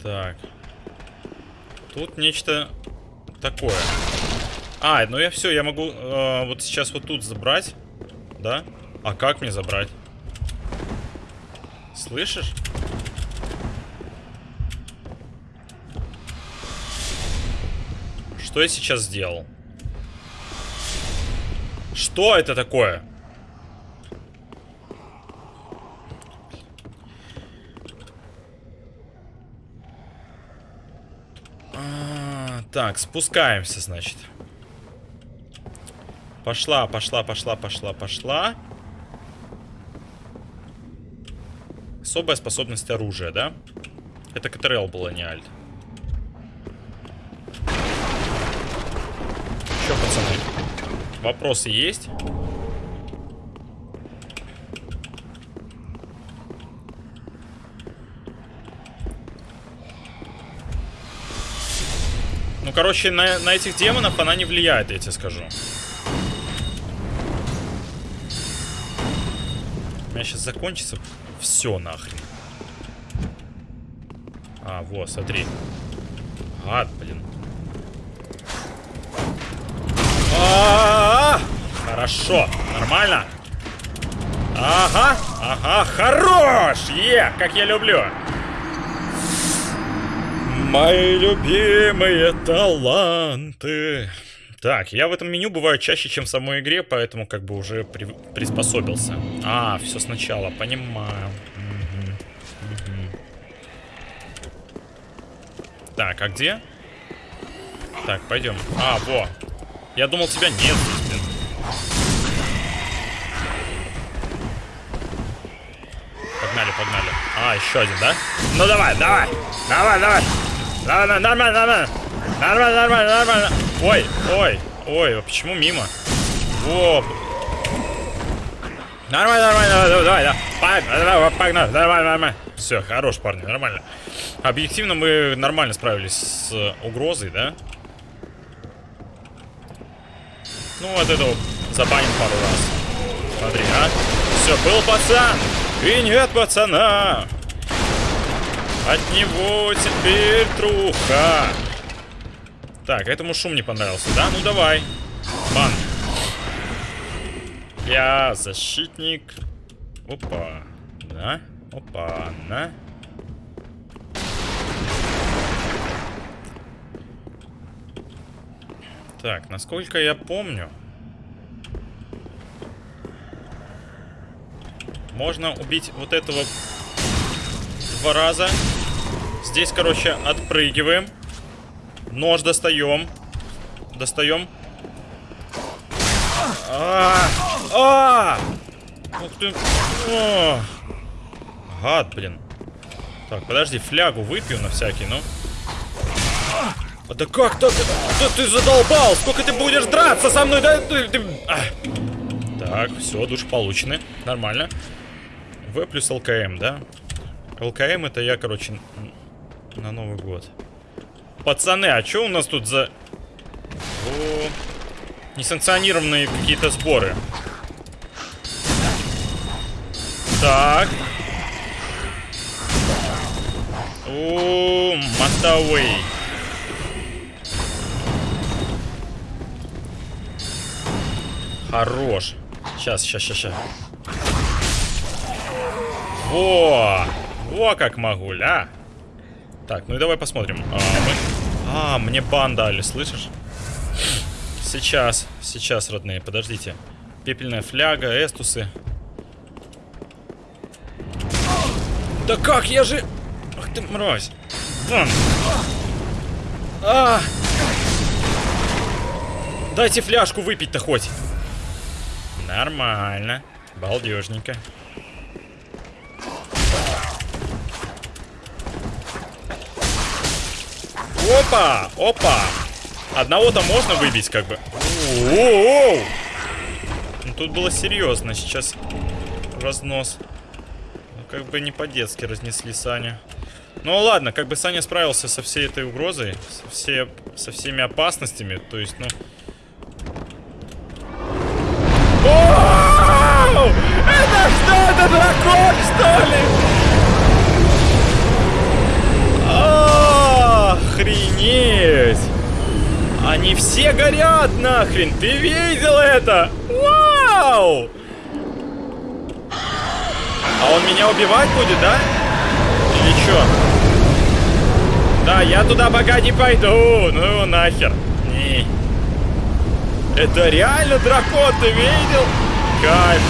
Так. Тут нечто такое. А, ну я все, я могу э, вот сейчас вот тут забрать. Да? А как мне забрать? Слышишь? Что я сейчас сделал? Что это такое? А, так, спускаемся, значит. Пошла, пошла, пошла, пошла, пошла. Особая способность оружия, да? Это КТРЛ было, не альт. Че, пацаны? Вопросы есть? Короче, на, на этих демонов она не влияет, я тебе скажу. У меня сейчас закончится все нахрен. А, вот, смотри. Ад, блин. А -а -а! Хорошо, нормально. Ага, ага, хорош! Е, как я люблю. Мои любимые таланты. Так, я в этом меню бываю чаще, чем в самой игре, поэтому как бы уже при, приспособился. А, все сначала, понимаю. Угу. Угу. Так, а где? Так, пойдем. А, во. Я думал, тебя нет блин. Погнали, погнали. А, еще один, да? Ну давай, давай. Давай, давай. Давай, нормально, нормально. Нормально, нормально, нормально. Ой, ой, ой, а почему мимо? Во. Нормально, нормально, давай, давай, давай, погнали, давай, нормально. Все, хорош, парни, нормально. Объективно мы нормально справились с угрозой, да? Ну, вот вот забаним пару раз. Смотри, а? Все, был пацан! И нет пацана! От него теперь труха. Так, этому шум не понравился, да? Ну давай. Бан. Я защитник. Опа. Да. Опа. На. Так, насколько я помню, можно убить вот этого два раза. Здесь, короче, отпрыгиваем. Нож достаем. Достаем. А, а! Ух ты. Гад, блин. Так, подожди, флягу выпью на всякий, ну. А да как так? Да ты задолбал! Сколько ты будешь драться со мной? Да ты... А. Так, все, душ получены. Нормально. В плюс ЛКМ, да? ЛКМ это я, короче, на Новый год. Пацаны, а что у нас тут за... О, несанкционированные какие-то сборы. Так. О, Мотовей. Хорош. Сейчас, сейчас, сейчас, сейчас. Во! Во как могу, ля. Так, ну и давай посмотрим. А, мы... а, мне бан дали, слышишь? Сейчас, сейчас, родные, подождите. Пепельная фляга, эстусы. Да как, я же... Ах ты мразь. Вон. А! Дайте фляжку выпить-то хоть. Нормально. Балдежненько. Опа! Опа! Одного-то можно выбить, как бы. Оу! Ну, тут было серьезно. Сейчас разнос. Ну, как бы не по-детски разнесли Саню. Ну ладно, как бы Саня справился со всей этой угрозой, со, все, со всеми опасностями, то есть, ну... Оу! Это что, это дракон, что ли? Охренеть! Они все горят нахрен! Ты видел это? Вау! А он меня убивать будет, да? Или чё? Да, я туда пока не пойду. Ну его нахер. Не. Это реально дракон, ты видел? Кайф.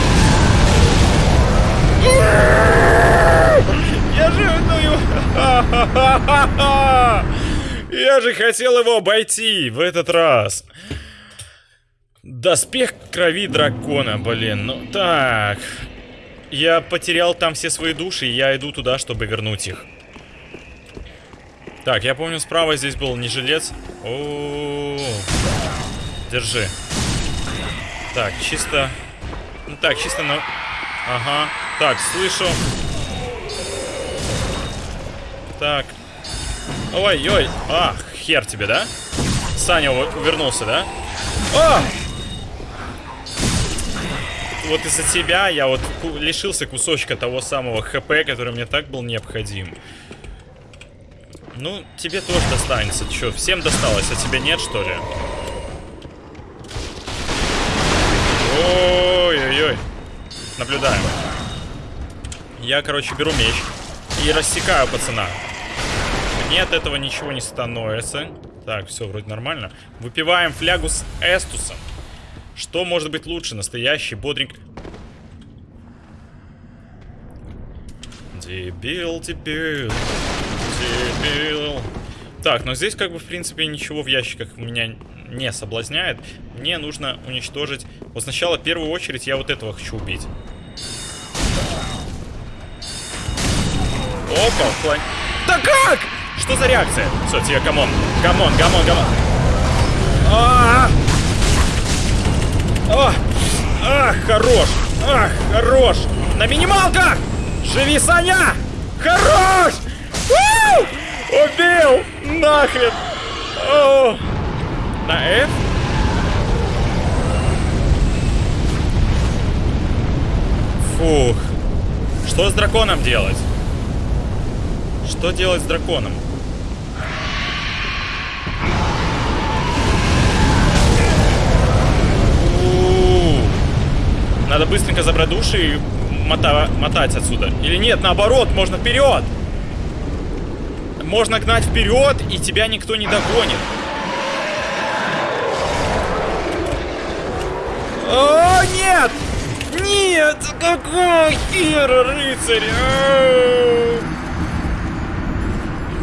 Я же, ну его... Я же хотел его обойти в этот раз. Доспех крови дракона, блин. Ну так. Я потерял там все свои души, и я иду туда, чтобы вернуть их. Так, я помню, справа здесь был не жилец. О, -о, -о, -о. Держи. Так, чисто... Ну так, чисто на... Ага. Так, слышу. Так. Ой-ой. А, хер тебе, да? Саня вернулся, да? О! Вот из-за тебя я вот лишился кусочка того самого ХП, который мне так был необходим. Ну, тебе тоже достанется. Че, всем досталось, а тебе нет, что ли? Ой-ой-ой. Наблюдаем. Я, короче, беру меч и рассекаю пацана. Мне от этого ничего не становится. Так, все, вроде нормально. Выпиваем флягу с эстусом. Что может быть лучше? Настоящий бодренький... Дебил, дебил, дебил. Так, но здесь как бы в принципе ничего в ящиках меня не соблазняет. Мне нужно уничтожить... Вот сначала, в первую очередь, я вот этого хочу убить. Опа, план... Да как? Что за реакция? Тебе, камон. Камон, камон, камон. А, -а! Ах, хорош! Ах, хорош! На минималках! Живи, Саня! Хорош! Убил! Нахрен! На F? Фух. Что с драконом делать? Что делать с драконом? Надо быстренько забрать души и мота- мотать отсюда. Или нет, наоборот, можно вперед! Можно гнать вперед, и тебя никто не догонит. О, нет! Нет! Какой хер, рыцарь! А!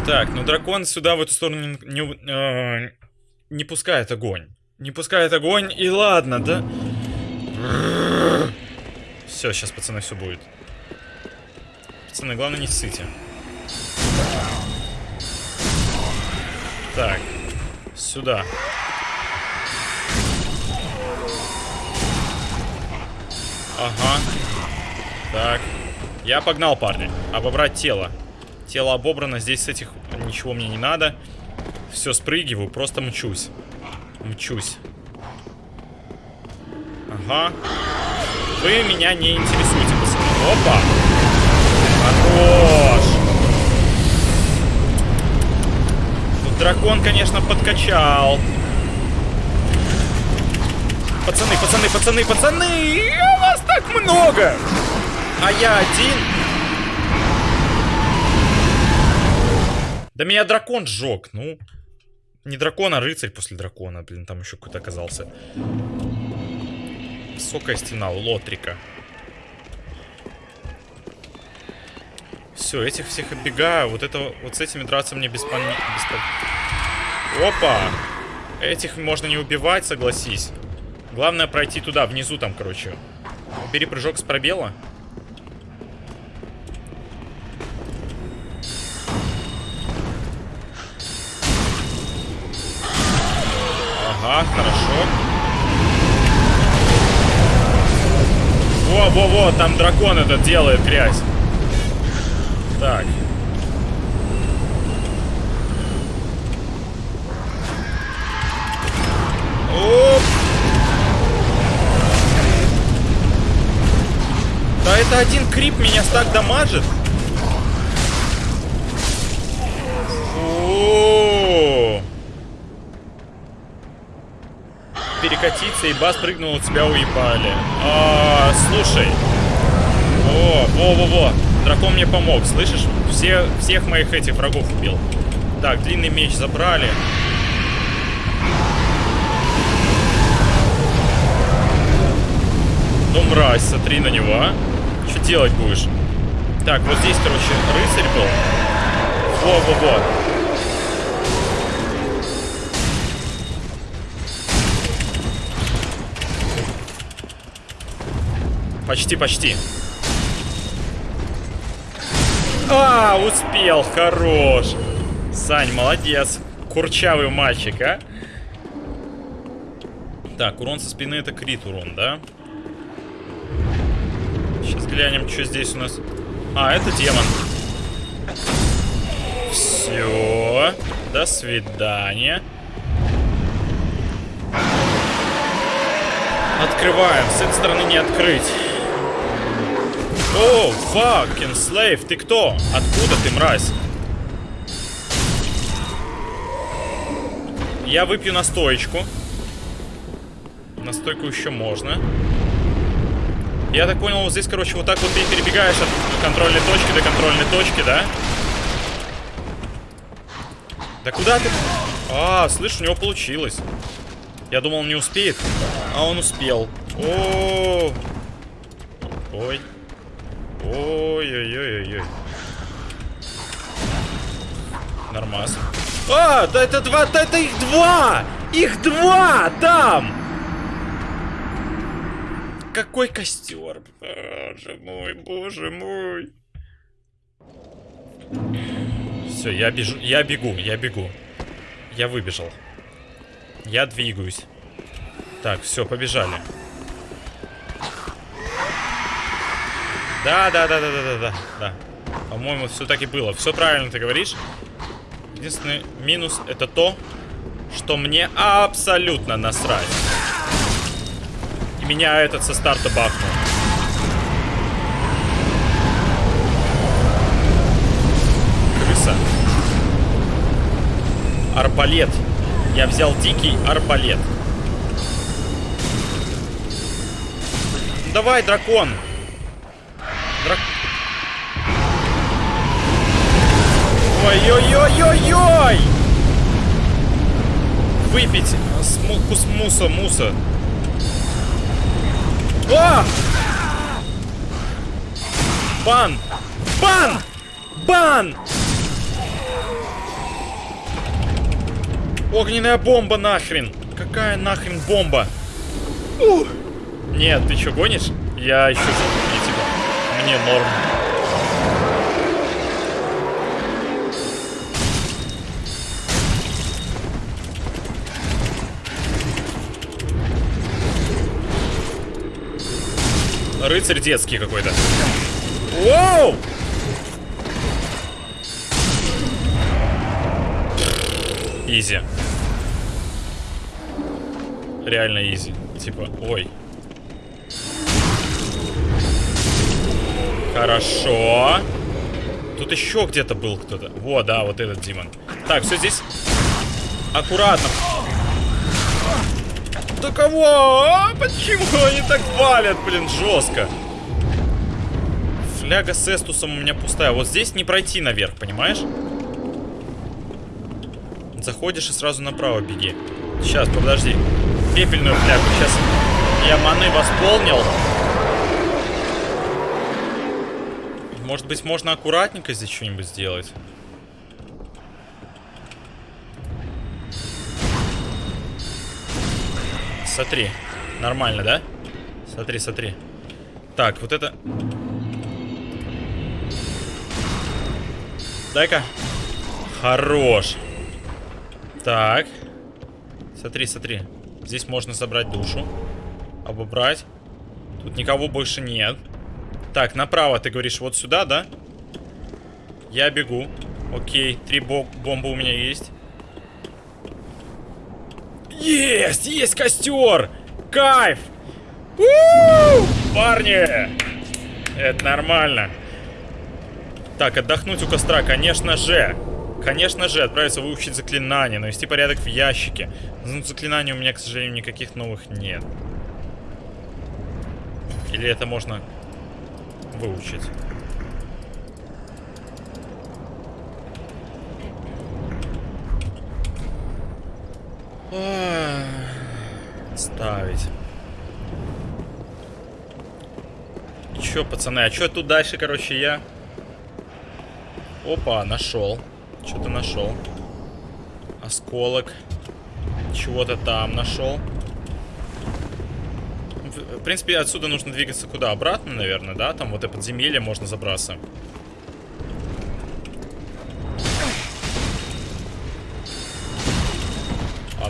Так, ну дракон сюда, в эту сторону, не, не, э, не пускает огонь. Не пускает огонь, и ладно, да? Все, сейчас, пацаны, все будет. Пацаны, главное не ссыте. Так, сюда. Ага. Так. Я погнал, парни. Обобрать тело. Тело обобрано, здесь с этих ничего мне не надо. Все, спрыгиваю, просто мчусь. Мчусь. Ага. Вы меня не интересуете, пацаны. Опа! Хорош! Тут дракон, конечно, подкачал. Пацаны, пацаны, пацаны, пацаны! Вас так много! А я один. Да меня дракон сжег, ну. Не дракон, а рыцарь после дракона. Блин, там еще какой-то оказался. Высокая стена, лотрика. Все, этих всех оббегаю. Вот это вот с этими драться мне беспон... беспон... Опа! Этих можно не убивать, согласись. Главное пройти туда, внизу там, короче. Бери прыжок с пробела. Во-во-во, там дракон этот делает грязь. Так. Оп! Да это один крип меня так дамажит. Перекатиться, и бас прыгнул, тебя уебали. А, слушай. О, во-во-во. Дракон мне помог, слышишь? Все, всех моих этих врагов убил. Так, длинный меч забрали. Ну, мразь, смотри на него, а. Что делать будешь? Так, вот здесь, короче, рыцарь был. Во-во-во. Почти, почти. А, успел, хорош. Сань, молодец. Курчавый мальчик, а? Так, урон со спины это крит урон, да? Сейчас глянем, что здесь у нас. А, это демон. Все. До свидания. Открываем. С этой стороны не открыть. О, fucking slave, ты кто? Откуда ты, мразь? Я выпью настоечку. Настойку еще можно. Я так понял, вот здесь, короче, вот так вот ты перебегаешь от контрольной точки до контрольной точки, да? Да куда ты? А, слышь, у него получилось. Я думал, он не успеет, а он успел. О, ой. Ой-ой-ой-ой-ой. Нормас. А, да это два, да это их два! Их два там! Какой костер? Боже мой, боже мой. Все, я бежу, я бегу, я бегу. Я выбежал. Я двигаюсь. Так, все, побежали. Да, да, да, да, да, да, да, да. По-моему, все так и было. Все правильно ты говоришь. Единственный минус это то, что мне абсолютно насрать. И меня этот со старта бахнул. Крысы арбалет. Я взял дикий арбалет. Давай, дракон. Ой-ой-ой-ой-ой! Выпить кус муса, муса. О! Бан! Бан! Бан! Огненная бомба нахрен! Какая нахрен бомба? Нет, ты что, гонишь? Я еще не типа. Мне норм. Рыцарь детский какой-то. Воу! Изи. Реально изи. Типа, ой. Хорошо. Тут еще где-то был кто-то. Во, да, вот этот Димон. Так, все здесь. Аккуратно. Да кого? А, почему они так валят, блин, жестко? Фляга с эстусом у меня пустая. Вот здесь не пройти наверх, понимаешь? Заходишь и сразу направо беги. Сейчас, подожди. Пепельную флягу. Сейчас я маны восполнил. Может быть, можно аккуратненько здесь что-нибудь сделать? Смотри. Нормально, да? Смотри, смотри. Так, вот это... Дай-ка. Хорош. Так. Смотри, смотри. Здесь можно забрать душу. Обобрать. Тут никого больше нет. Так, направо ты говоришь вот сюда, да? Я бегу. Окей, три бо бомбы у меня есть. Есть! Есть костер! Кайф! У -у -у! Парни! Это нормально. Так, отдохнуть у костра, конечно же. Конечно же, отправиться выучить заклинание, навести порядок в ящике. Ну, заклинаний у меня, к сожалению, никаких новых нет. Или это можно выучить? Ставить. Чё, пацаны, а чё тут дальше, короче, я? Опа, нашел. Что-то нашел. Осколок. Чего-то там нашел. В принципе, отсюда нужно двигаться куда? Обратно, наверное, да? Там вот это подземелье можно забраться.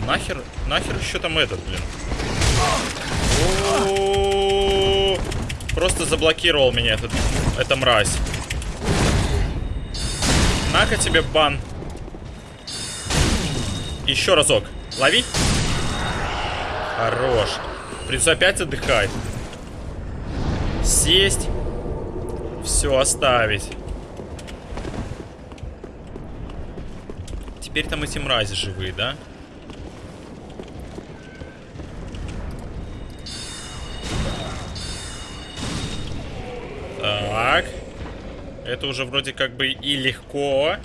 Нахер, нахер еще там этот, блин? Просто заблокировал меня этот, эта мразь. На-ка тебе бан. Еще разок. Лови. Хорош. Придется опять отдыхать. Сесть. Все, оставить. Теперь там эти мрази живые, да? Так. Это уже вроде как бы и легко.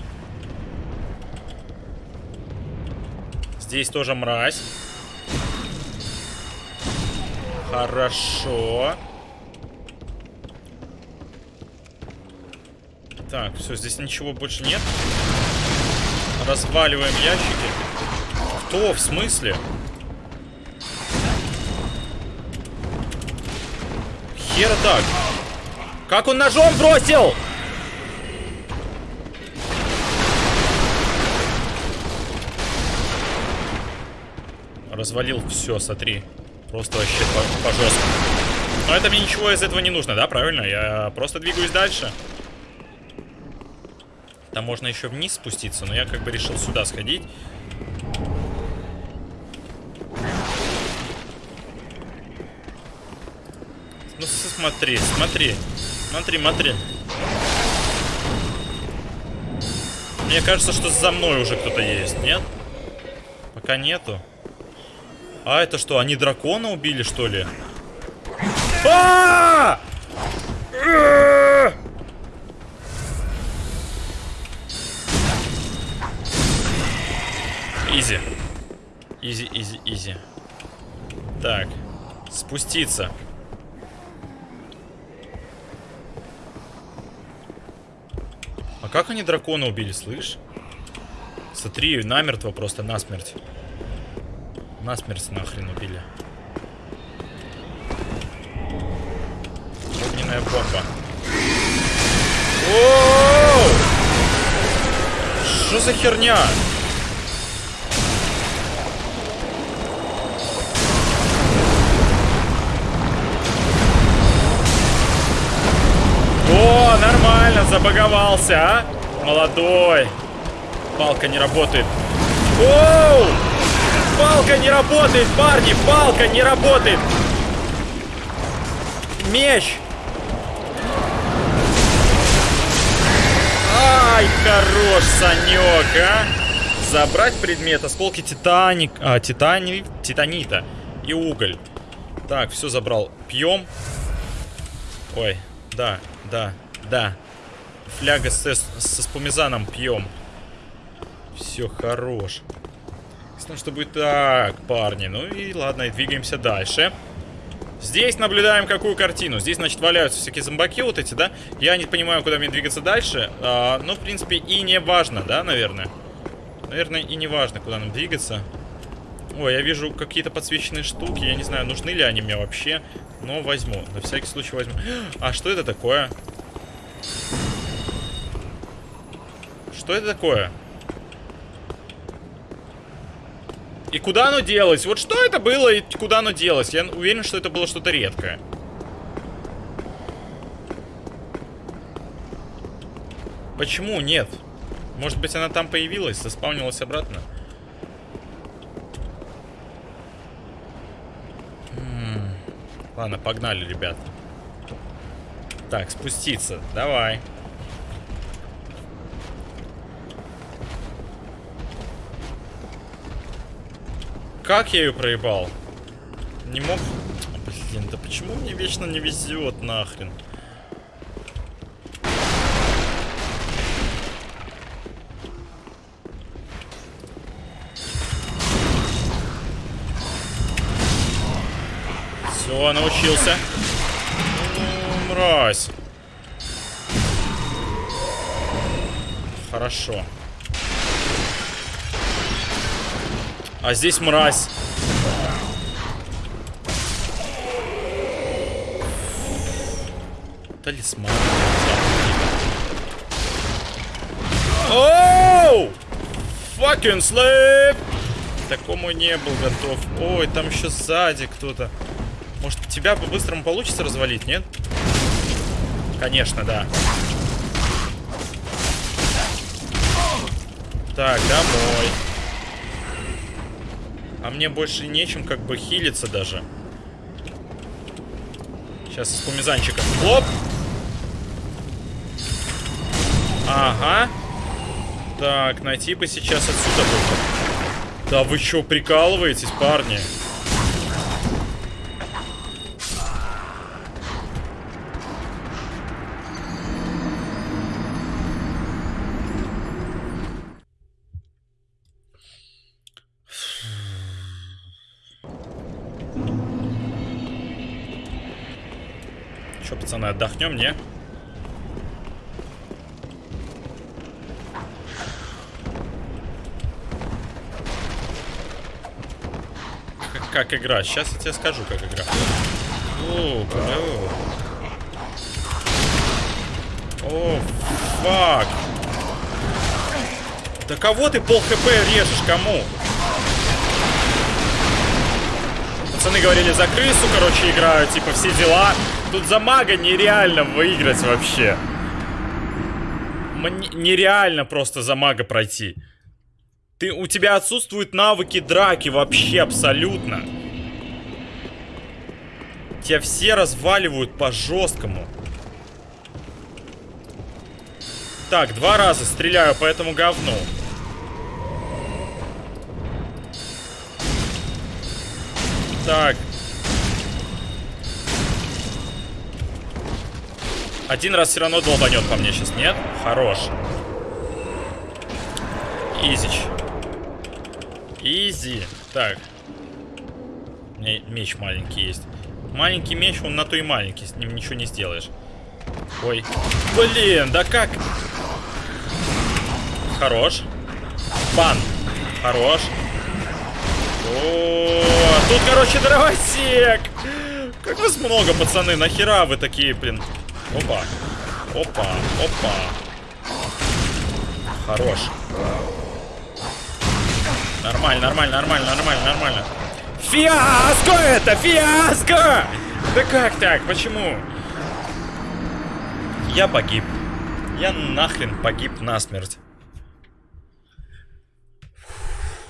Здесь тоже мразь. Хорошо. Так, все, здесь ничего больше нет. Разваливаем ящики. Кто? В смысле? Хера так. Как он ножом бросил? Развалил все, смотри. Просто вообще по, по. Но это мне ничего из этого не нужно, да, правильно? Я просто двигаюсь дальше. Там можно еще вниз спуститься, но я как бы решил сюда сходить. Ну смотри, смотри. Смотри, смотри. Мне кажется, что за мной уже кто-то есть, нет? Пока нету. А это что, они дракона убили, что ли? А! Easy. Easy, easy, easy. Так. Спуститься. Как они дракона убили, слышь? Смотри, намертво просто, насмерть. Насмерть нахрен убили. Огненная бомба. Оу! Что за херня? Забаговался, а? Молодой. Палка не работает. Оу! Палка не работает, парни! Палка не работает! Меч! Ай, хорош, Санек, а! Забрать предмет, осколки титаник, а, титани, титанита и уголь. Так, все забрал. Пьем. Ой, да, да, да. Фляга с, со спумизаном пьем. Все, хорош. Ясно, что будет так, парни. Ну и ладно, и двигаемся дальше. Здесь наблюдаем какую картину. Здесь, значит, валяются всякие зомбаки вот эти, да? Я не понимаю, куда мне двигаться дальше. А, но, в принципе, и не важно, да, наверное? Наверное, и не важно, куда нам двигаться. Ой, я вижу какие-то подсвеченные штуки. Я не знаю, нужны ли они мне вообще. Но возьму. На всякий случай возьму. А что это такое? Что это такое? И куда оно делось? Вот что это было и куда оно делось? Я уверен, что это было что-то редкое. Почему нет? Может быть, она там появилась, заспавнилась обратно? Ладно, погнали, ребят. Так, спуститься. Давай. Как я ее проебал? Не мог... Блин, да почему мне вечно не везет нахрен? Все, научился. Ну, мразь. Хорошо. А здесь мразь. Талисман. Оу! Fucking slave! Такому не был готов. Ой, там еще сзади кто-то. Может, тебя по-быстрому получится развалить, нет? Конечно, да. Так, домой. А мне больше нечем как бы хилиться даже. Сейчас из кумизанчика. Хлоп! Ага. Так, найти бы сейчас отсюда. Да вы что, прикалываетесь, парни? Пацаны, отдохнем, не? Как, как игра? Сейчас я тебе скажу, как игра. О, бля. О, фак. Да кого ты пол хп режешь? Кому? Пацаны говорили, за крысу, короче, играют, типа, все дела. Тут за мага нереально выиграть вообще. Мне нереально просто за мага пройти. Ты, у тебя отсутствуют навыки драки вообще абсолютно. Тебя все разваливают по жесткому. Так, два раза стреляю по этому говну. Так. Один раз все равно долбанет по мне сейчас, нет? Хорош. Изич. Изи. Так. У меня меч маленький есть. Маленький меч, он на то и маленький. С ним ничего не сделаешь. Ой. Блин, да как? Хорош. Бан. Хорош. О, тут, короче, дровосек. Как вас много, пацаны. Нахера вы такие, блин. Опа. Опа. Опа. Хорош. Нормально, нормально, нормально, нормально, нормально. Фиаско это! Фиаско! Да как так? Почему? Я погиб. Я нахрен погиб насмерть.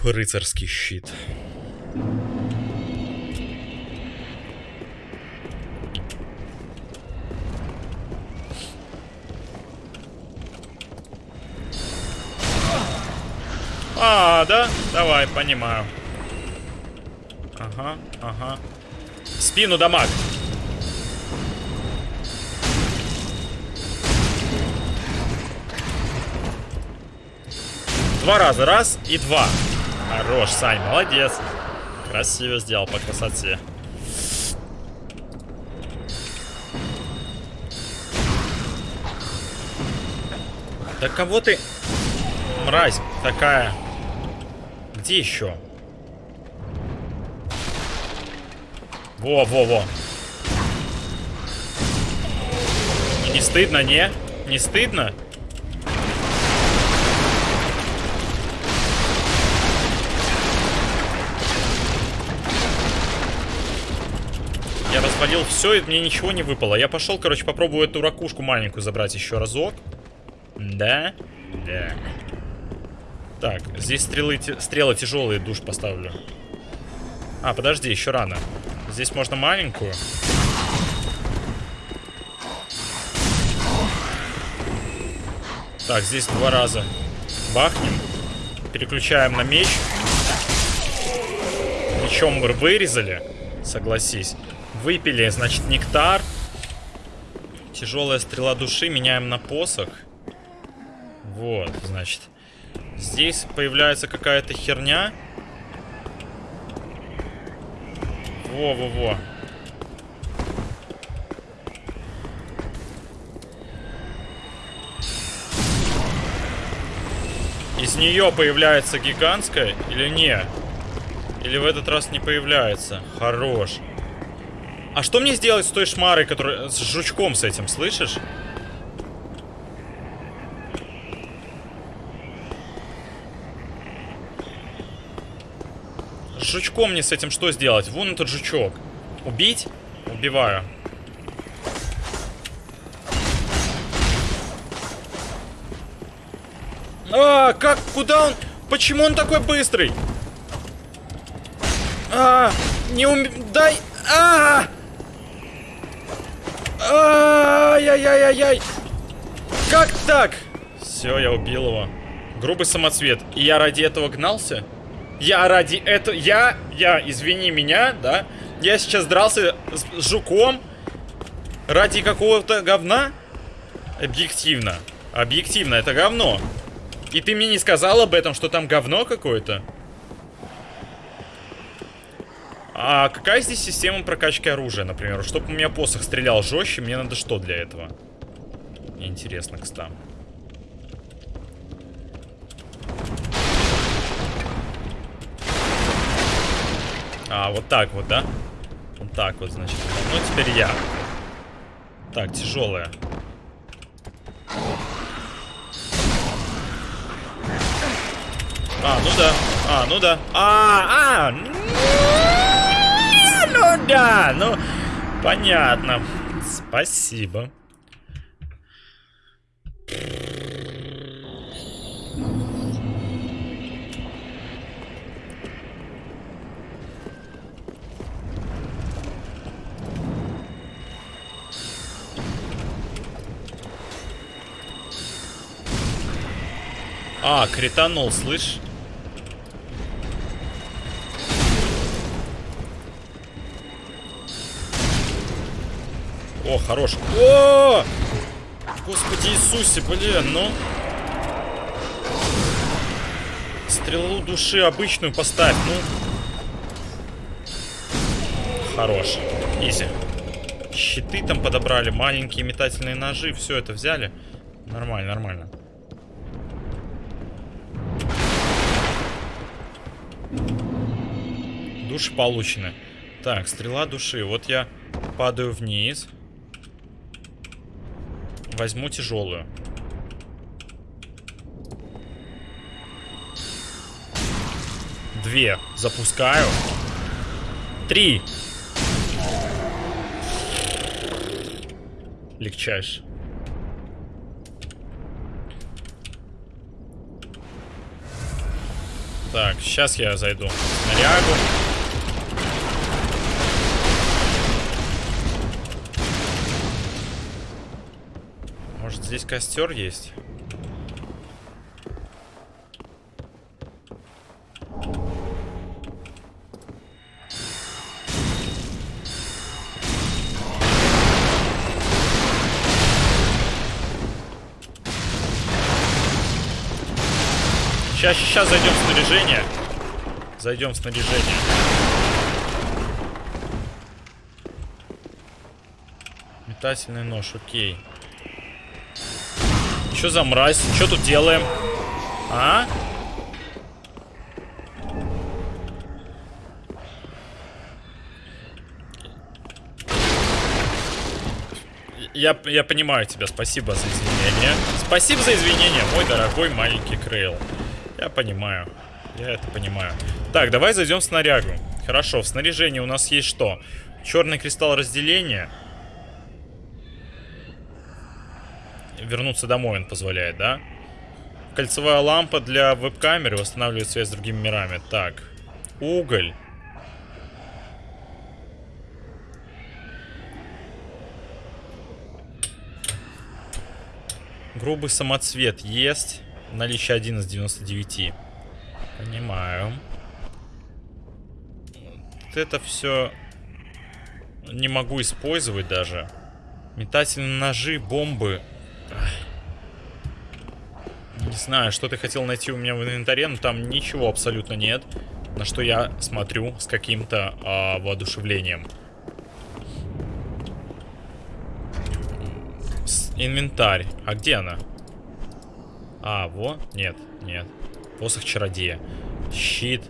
Фу, рыцарский щит. А, да? Давай, понимаю. Ага, ага. В спину дамаг. Два раза. Раз и два. Хорош, Сань, молодец. Красиво сделал по красоте. Да кого ты... Мразь такая. Где еще? Во-во-во. Не стыдно, не? Не стыдно? Я развалил все, и мне ничего не выпало. Я пошел, короче, попробую эту ракушку маленькую забрать еще разок. Да? Да. Так, здесь стрелы, стрелы тяжелые, душ поставлю. А, подожди, еще рано. Здесь можно маленькую. Так, здесь два раза бахнем. Переключаем на меч. Мечом мы вырезали, согласись. Выпили, значит, нектар. Тяжелая стрела души меняем на посох. Вот, значит. Здесь появляется какая-то херня. Во-во-во. Из нее появляется гигантская или не? Или в этот раз не появляется? Хорош. А что мне сделать с той шмарой, которая... С жучком с этим, слышишь? Жучком мне с этим что сделать? Вон этот жучок. Убить? Убиваю. А, как? Куда он? Почему он такой быстрый? А, не ум... Дай... А! Ай-яй-яй-яй-яй! Как так? Все, я убил его. Грубый самоцвет. И я ради этого гнался? Я ради этого... Я... Я, извини меня, да? Я сейчас дрался с, жуком ради какого-то говна? Объективно. Объективно, это говно. И ты мне не сказал об этом, что там говно какое-то? А какая здесь система прокачки оружия, например? Чтобы у меня посох стрелял жестче, мне надо что для этого? Интересно, кстати. А, вот так вот, да? Вот так вот, значит. Ну, теперь я. Так, тяжелая. А, ну да. А, ну да. А, а! Ну да, ну... Понятно. Спасибо. А, кританул, слышь? О, хорош. О! Господи Иисусе, блин, ну. Стрелу души обычную поставь, ну. Хорош. Изи. Щиты там подобрали, маленькие метательные ножи, все это взяли. Нормально, нормально. Души получены. Так, стрела души. Вот я падаю вниз. Возьму тяжелую. Две. Запускаю. Три. Легчайше. Так, сейчас я зайду. Снарягу. Может здесь костер есть? Сейчас, сейчас зайдем в снаряжение. Зайдем в снаряжение. Метательный нож, окей. Что за мразь? Что тут делаем? А? Я, я понимаю тебя, спасибо за извинения. Спасибо за извинения, мой дорогой маленький Крейл. Я понимаю. Я это понимаю. Так, давай зайдем в снарягу. Хорошо, в снаряжении у нас есть что? Черный кристалл разделения. Вернуться домой он позволяет, да? Кольцевая лампа для веб-камеры восстанавливает связь с другими мирами. Так. Уголь. Грубый самоцвет есть. Наличие 1 из 99. Понимаю. Вот это все не могу использовать даже. Метательные ножи, бомбы. Не знаю, что ты хотел найти у меня в инвентаре, но там ничего абсолютно нет. На что я смотрю с каким-то а, воодушевлением. Инвентарь. А где она? А, во? Нет, нет. Посох чародея. Щит.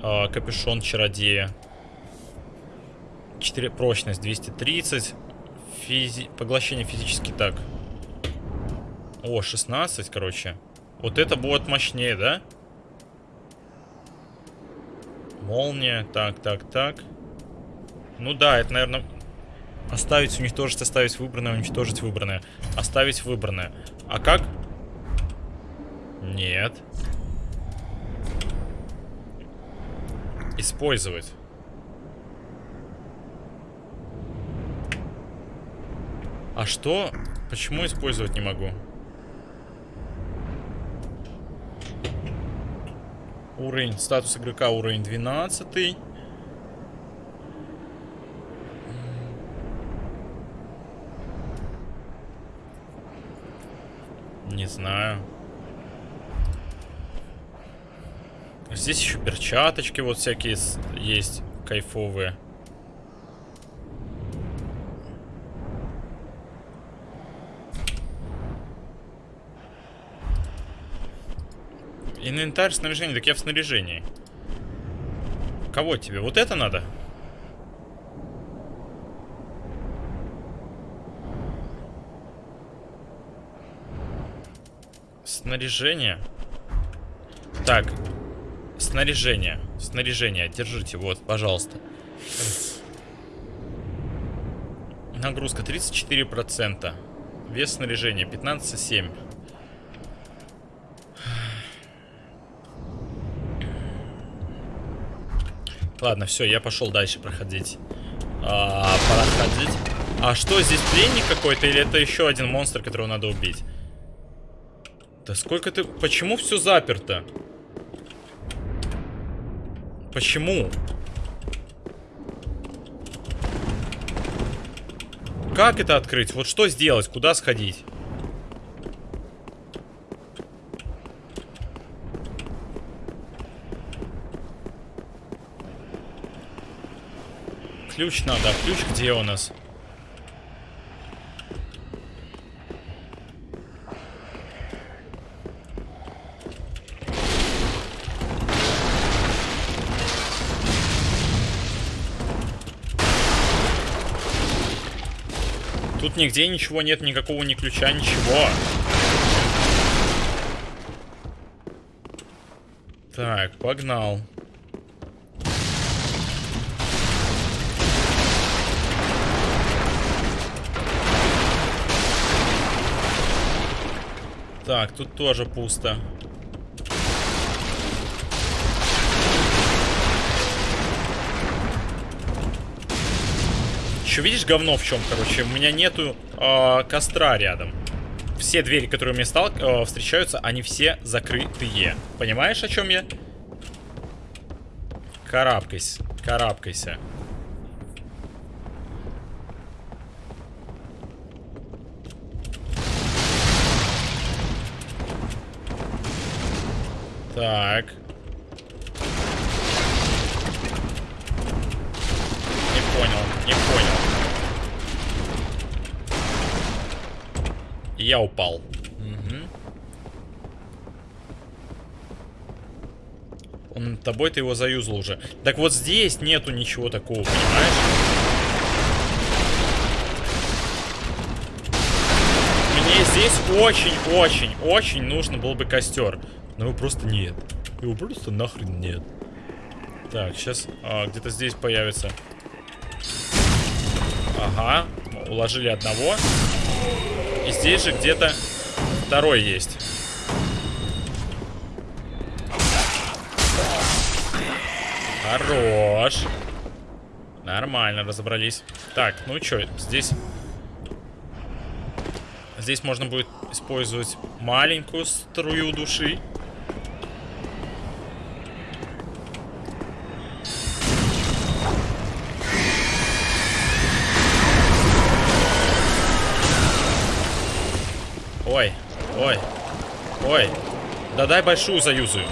Э, капюшон чародея. 4, прочность 230. Физи... Поглощение физически так. О, 16, короче. Вот это будет мощнее, да? Молния. Так, так, так. Ну да, это, наверное... Оставить, уничтожить, оставить выбранное, уничтожить выбранное. Оставить выбранное. А как? Нет. Использовать. А что? Почему использовать не могу? Уровень, статус игрока уровень 12. Не знаю. Здесь еще перчаточки вот всякие есть кайфовые. Инвентарь, снаряжение. Так я в снаряжении. Кого тебе? Вот это надо? Снаряжение. Так, Снаряжение. Снаряжение. Держите, вот, пожалуйста. Нагрузка 34%. Вес снаряжения 15,7. Ладно, все, я пошел дальше проходить. А, проходить. А что, здесь пленник какой-то или это еще один монстр, которого надо убить? Да сколько ты... Почему все заперто? Почему? Как это открыть? Вот что сделать? Куда сходить? Ключ надо. А ключ где у нас? Нигде ничего нет, никакого ни ключа, ничего. Так, погнал. Так, тут тоже пусто. Еще видишь говно в чем, короче? У меня нету э, костра рядом. Все двери, которые мне стал, э, встречаются, они все закрытые. Понимаешь, о чем я? Карабкайся, карабкайся. Так. Не понял, не понял. Упал. Мгм. Он тобой ты его заюзал уже. Так вот здесь нету ничего такого, понимаешь? Мне здесь очень-очень-очень нужно был бы костер. Но его просто нет. Его просто нахрен нет. Так, сейчас а, где-то здесь появится. Ага, уложили одного. Здесь же где-то второй есть. Хорош. Нормально, разобрались. Так, ну что, здесь... Здесь можно будет использовать маленькую струю души. Ой, ой. Да дай большую заюзаю.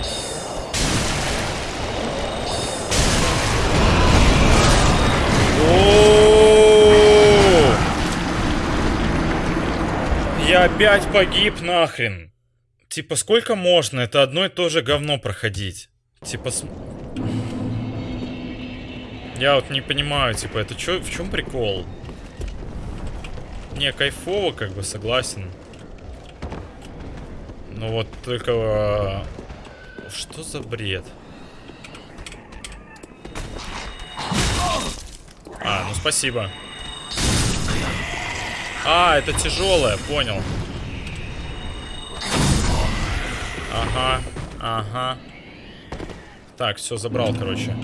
Я опять погиб нахрен. Типа, сколько можно? Это одно и то же говно проходить. Типа, с... Я вот не понимаю, типа, это чё, в чем прикол? Не, кайфово, как бы, согласен. Ну вот только... э, Что за бред? А, ну спасибо. А, это тяжелое, понял. Ага, ага. Так, все забрал, короче.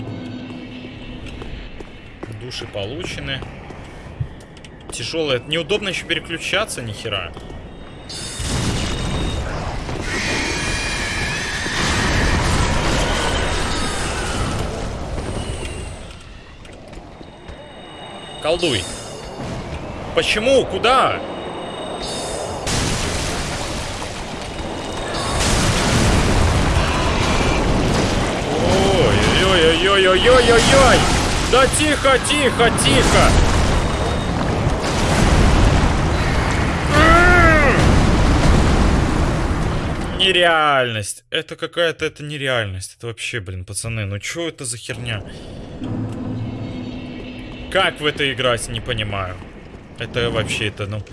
Души получены. Тяжелое. Неудобно еще переключаться, нихера. Колдуй. Почему? Куда? Ой-ой-ой-ой-ой-ой-ой! Да тихо, тихо, тихо! Нереальность. Это какая-то, это нереальность. Это вообще, блин, пацаны, ну что это за херня? Как в это играть, не понимаю. Это вообще, это, ну...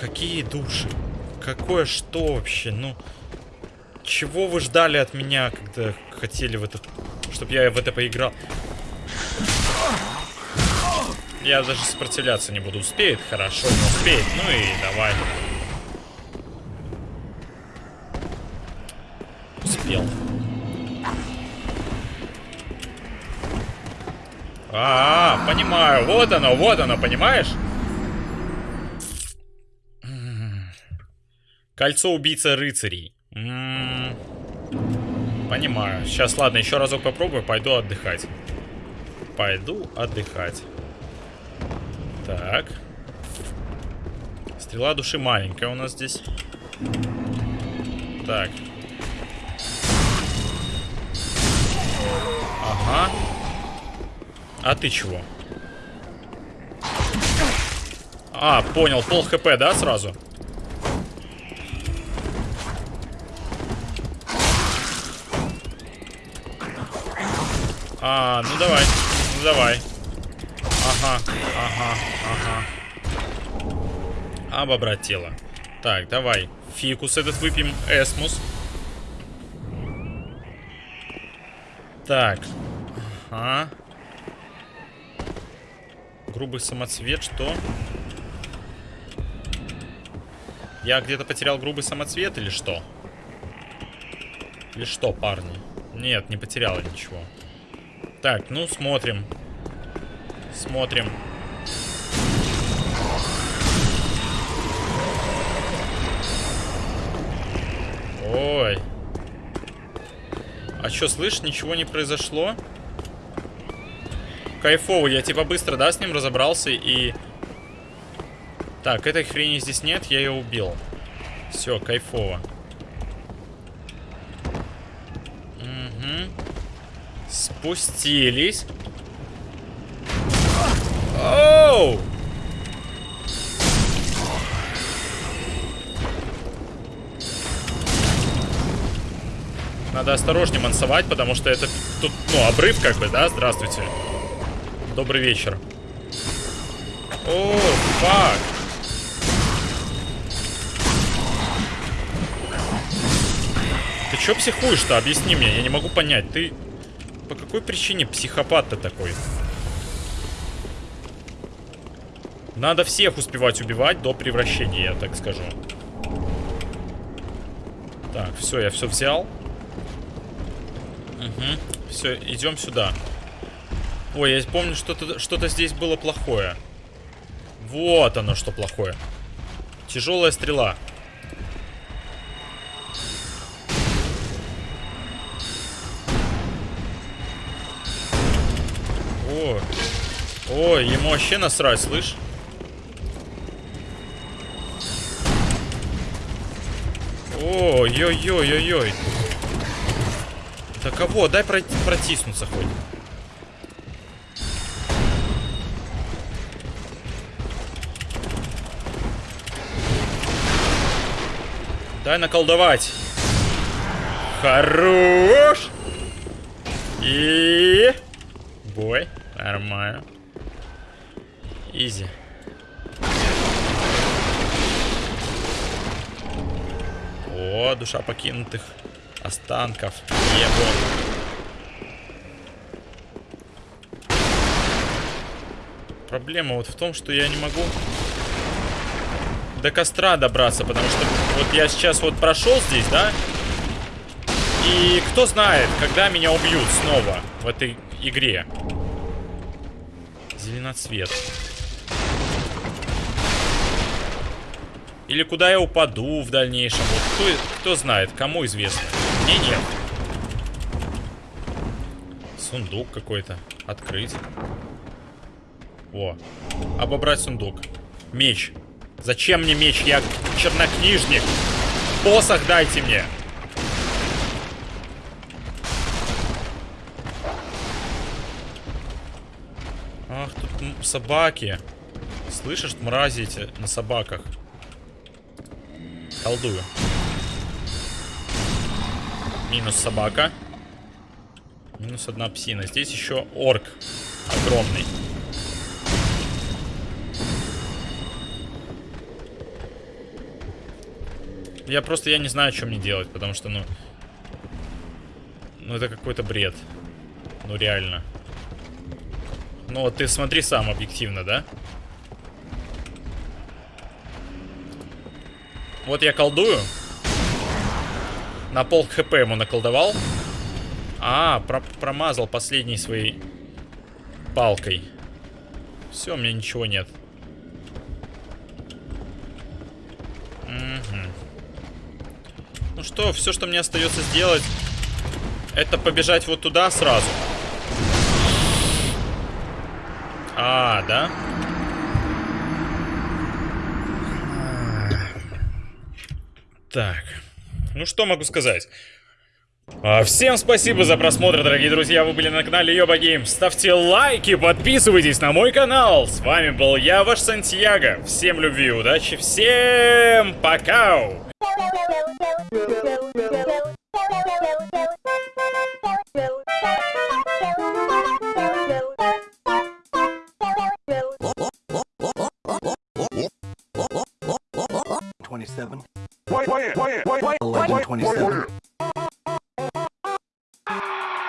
Какие души? Какое что вообще? Ну... Чего вы ждали от меня, когда хотели в это... Чтоб я в это поиграл? Я даже сопротивляться не буду. Успеет? Хорошо, не успеет. Ну и давай. Успел. А, -а, а, понимаю. Вот оно, вот оно, понимаешь? Кольцо убийца рыцарей. М -м -м. Понимаю. Сейчас, ладно, еще разок попробую, пойду отдыхать. Пойду отдыхать. Так. Стрела души маленькая у нас здесь. Так. Ага. А ты чего? А, понял, пол хп, да, сразу? А, ну давай, ну давай. Ага, ага, ага. Обобрать тело. Так, давай. Фикус этот выпьем. Эсмус. Так. Ага. Грубый самоцвет, что? Я где-то потерял грубый самоцвет или что? Или что, парни? Нет, не потерял ничего. Так, ну смотрим. Смотрим. Ой. А что, слышь, ничего не произошло? Кайфово, я типа быстро, да, с ним разобрался и... Так, этой хрени здесь нет, я ее убил. Все, кайфово. Угу. Спустились. Оу! Надо осторожнее мансовать, потому что это тут, ну, обрыв как бы, да? Здравствуйте. Добрый вечер. О, фак. Ты чё психуешь-то? Объясни мне, я не могу понять. Ты по какой причине психопат-то такой? Надо всех успевать убивать до превращения, я так скажу. Так, все, я все взял. Угу. Все, идем сюда. Ой, я помню, что-то что, -то, здесь было плохое. Вот оно, что плохое. Тяжелая стрела. О, ой, ему вообще насрать, слышь? Ой-ой-ой-ой-ой. Да кого? Дай протиснуться хоть. Дай наколдовать. Хорош. И... Бой. Нормально. Изи. О, душа покинутых останков. Ебо. Проблема вот в том, что я не могу до костра добраться, потому что вот я сейчас вот прошел здесь, да? И кто знает, когда меня убьют снова в этой игре. Зеленоцвет. Или куда я упаду в дальнейшем. Вот кто, кто знает, кому известно. Мне нет. Сундук какой-то. Открыть. О. Обобрать сундук. Меч. Зачем мне меч? Я чернокнижник. Посох дайте мне. Ах, тут собаки. Слышишь, мрази эти на собаках. Колдую. Минус собака. Минус одна псина. Здесь еще орк огромный. Я просто, я не знаю, что мне делать, потому что, ну... Ну, это какой-то бред. Ну, реально. Ну, вот ты смотри сам объективно, да? Вот я колдую. На пол хп ему наколдовал. А, про промазал последней своей палкой. Все, у меня ничего нет. Угу. Что, все, что мне остается сделать, это побежать вот туда сразу. А, да? Так, ну что могу сказать? А, Всем спасибо за просмотр, дорогие друзья, вы были на канале Йоба Гейм. Ставьте лайки, подписывайтесь на мой канал. С вами был я, ваш Сантьяго. Всем любви, удачи, всем пока! 27. Why, why, why, why, 11, 27.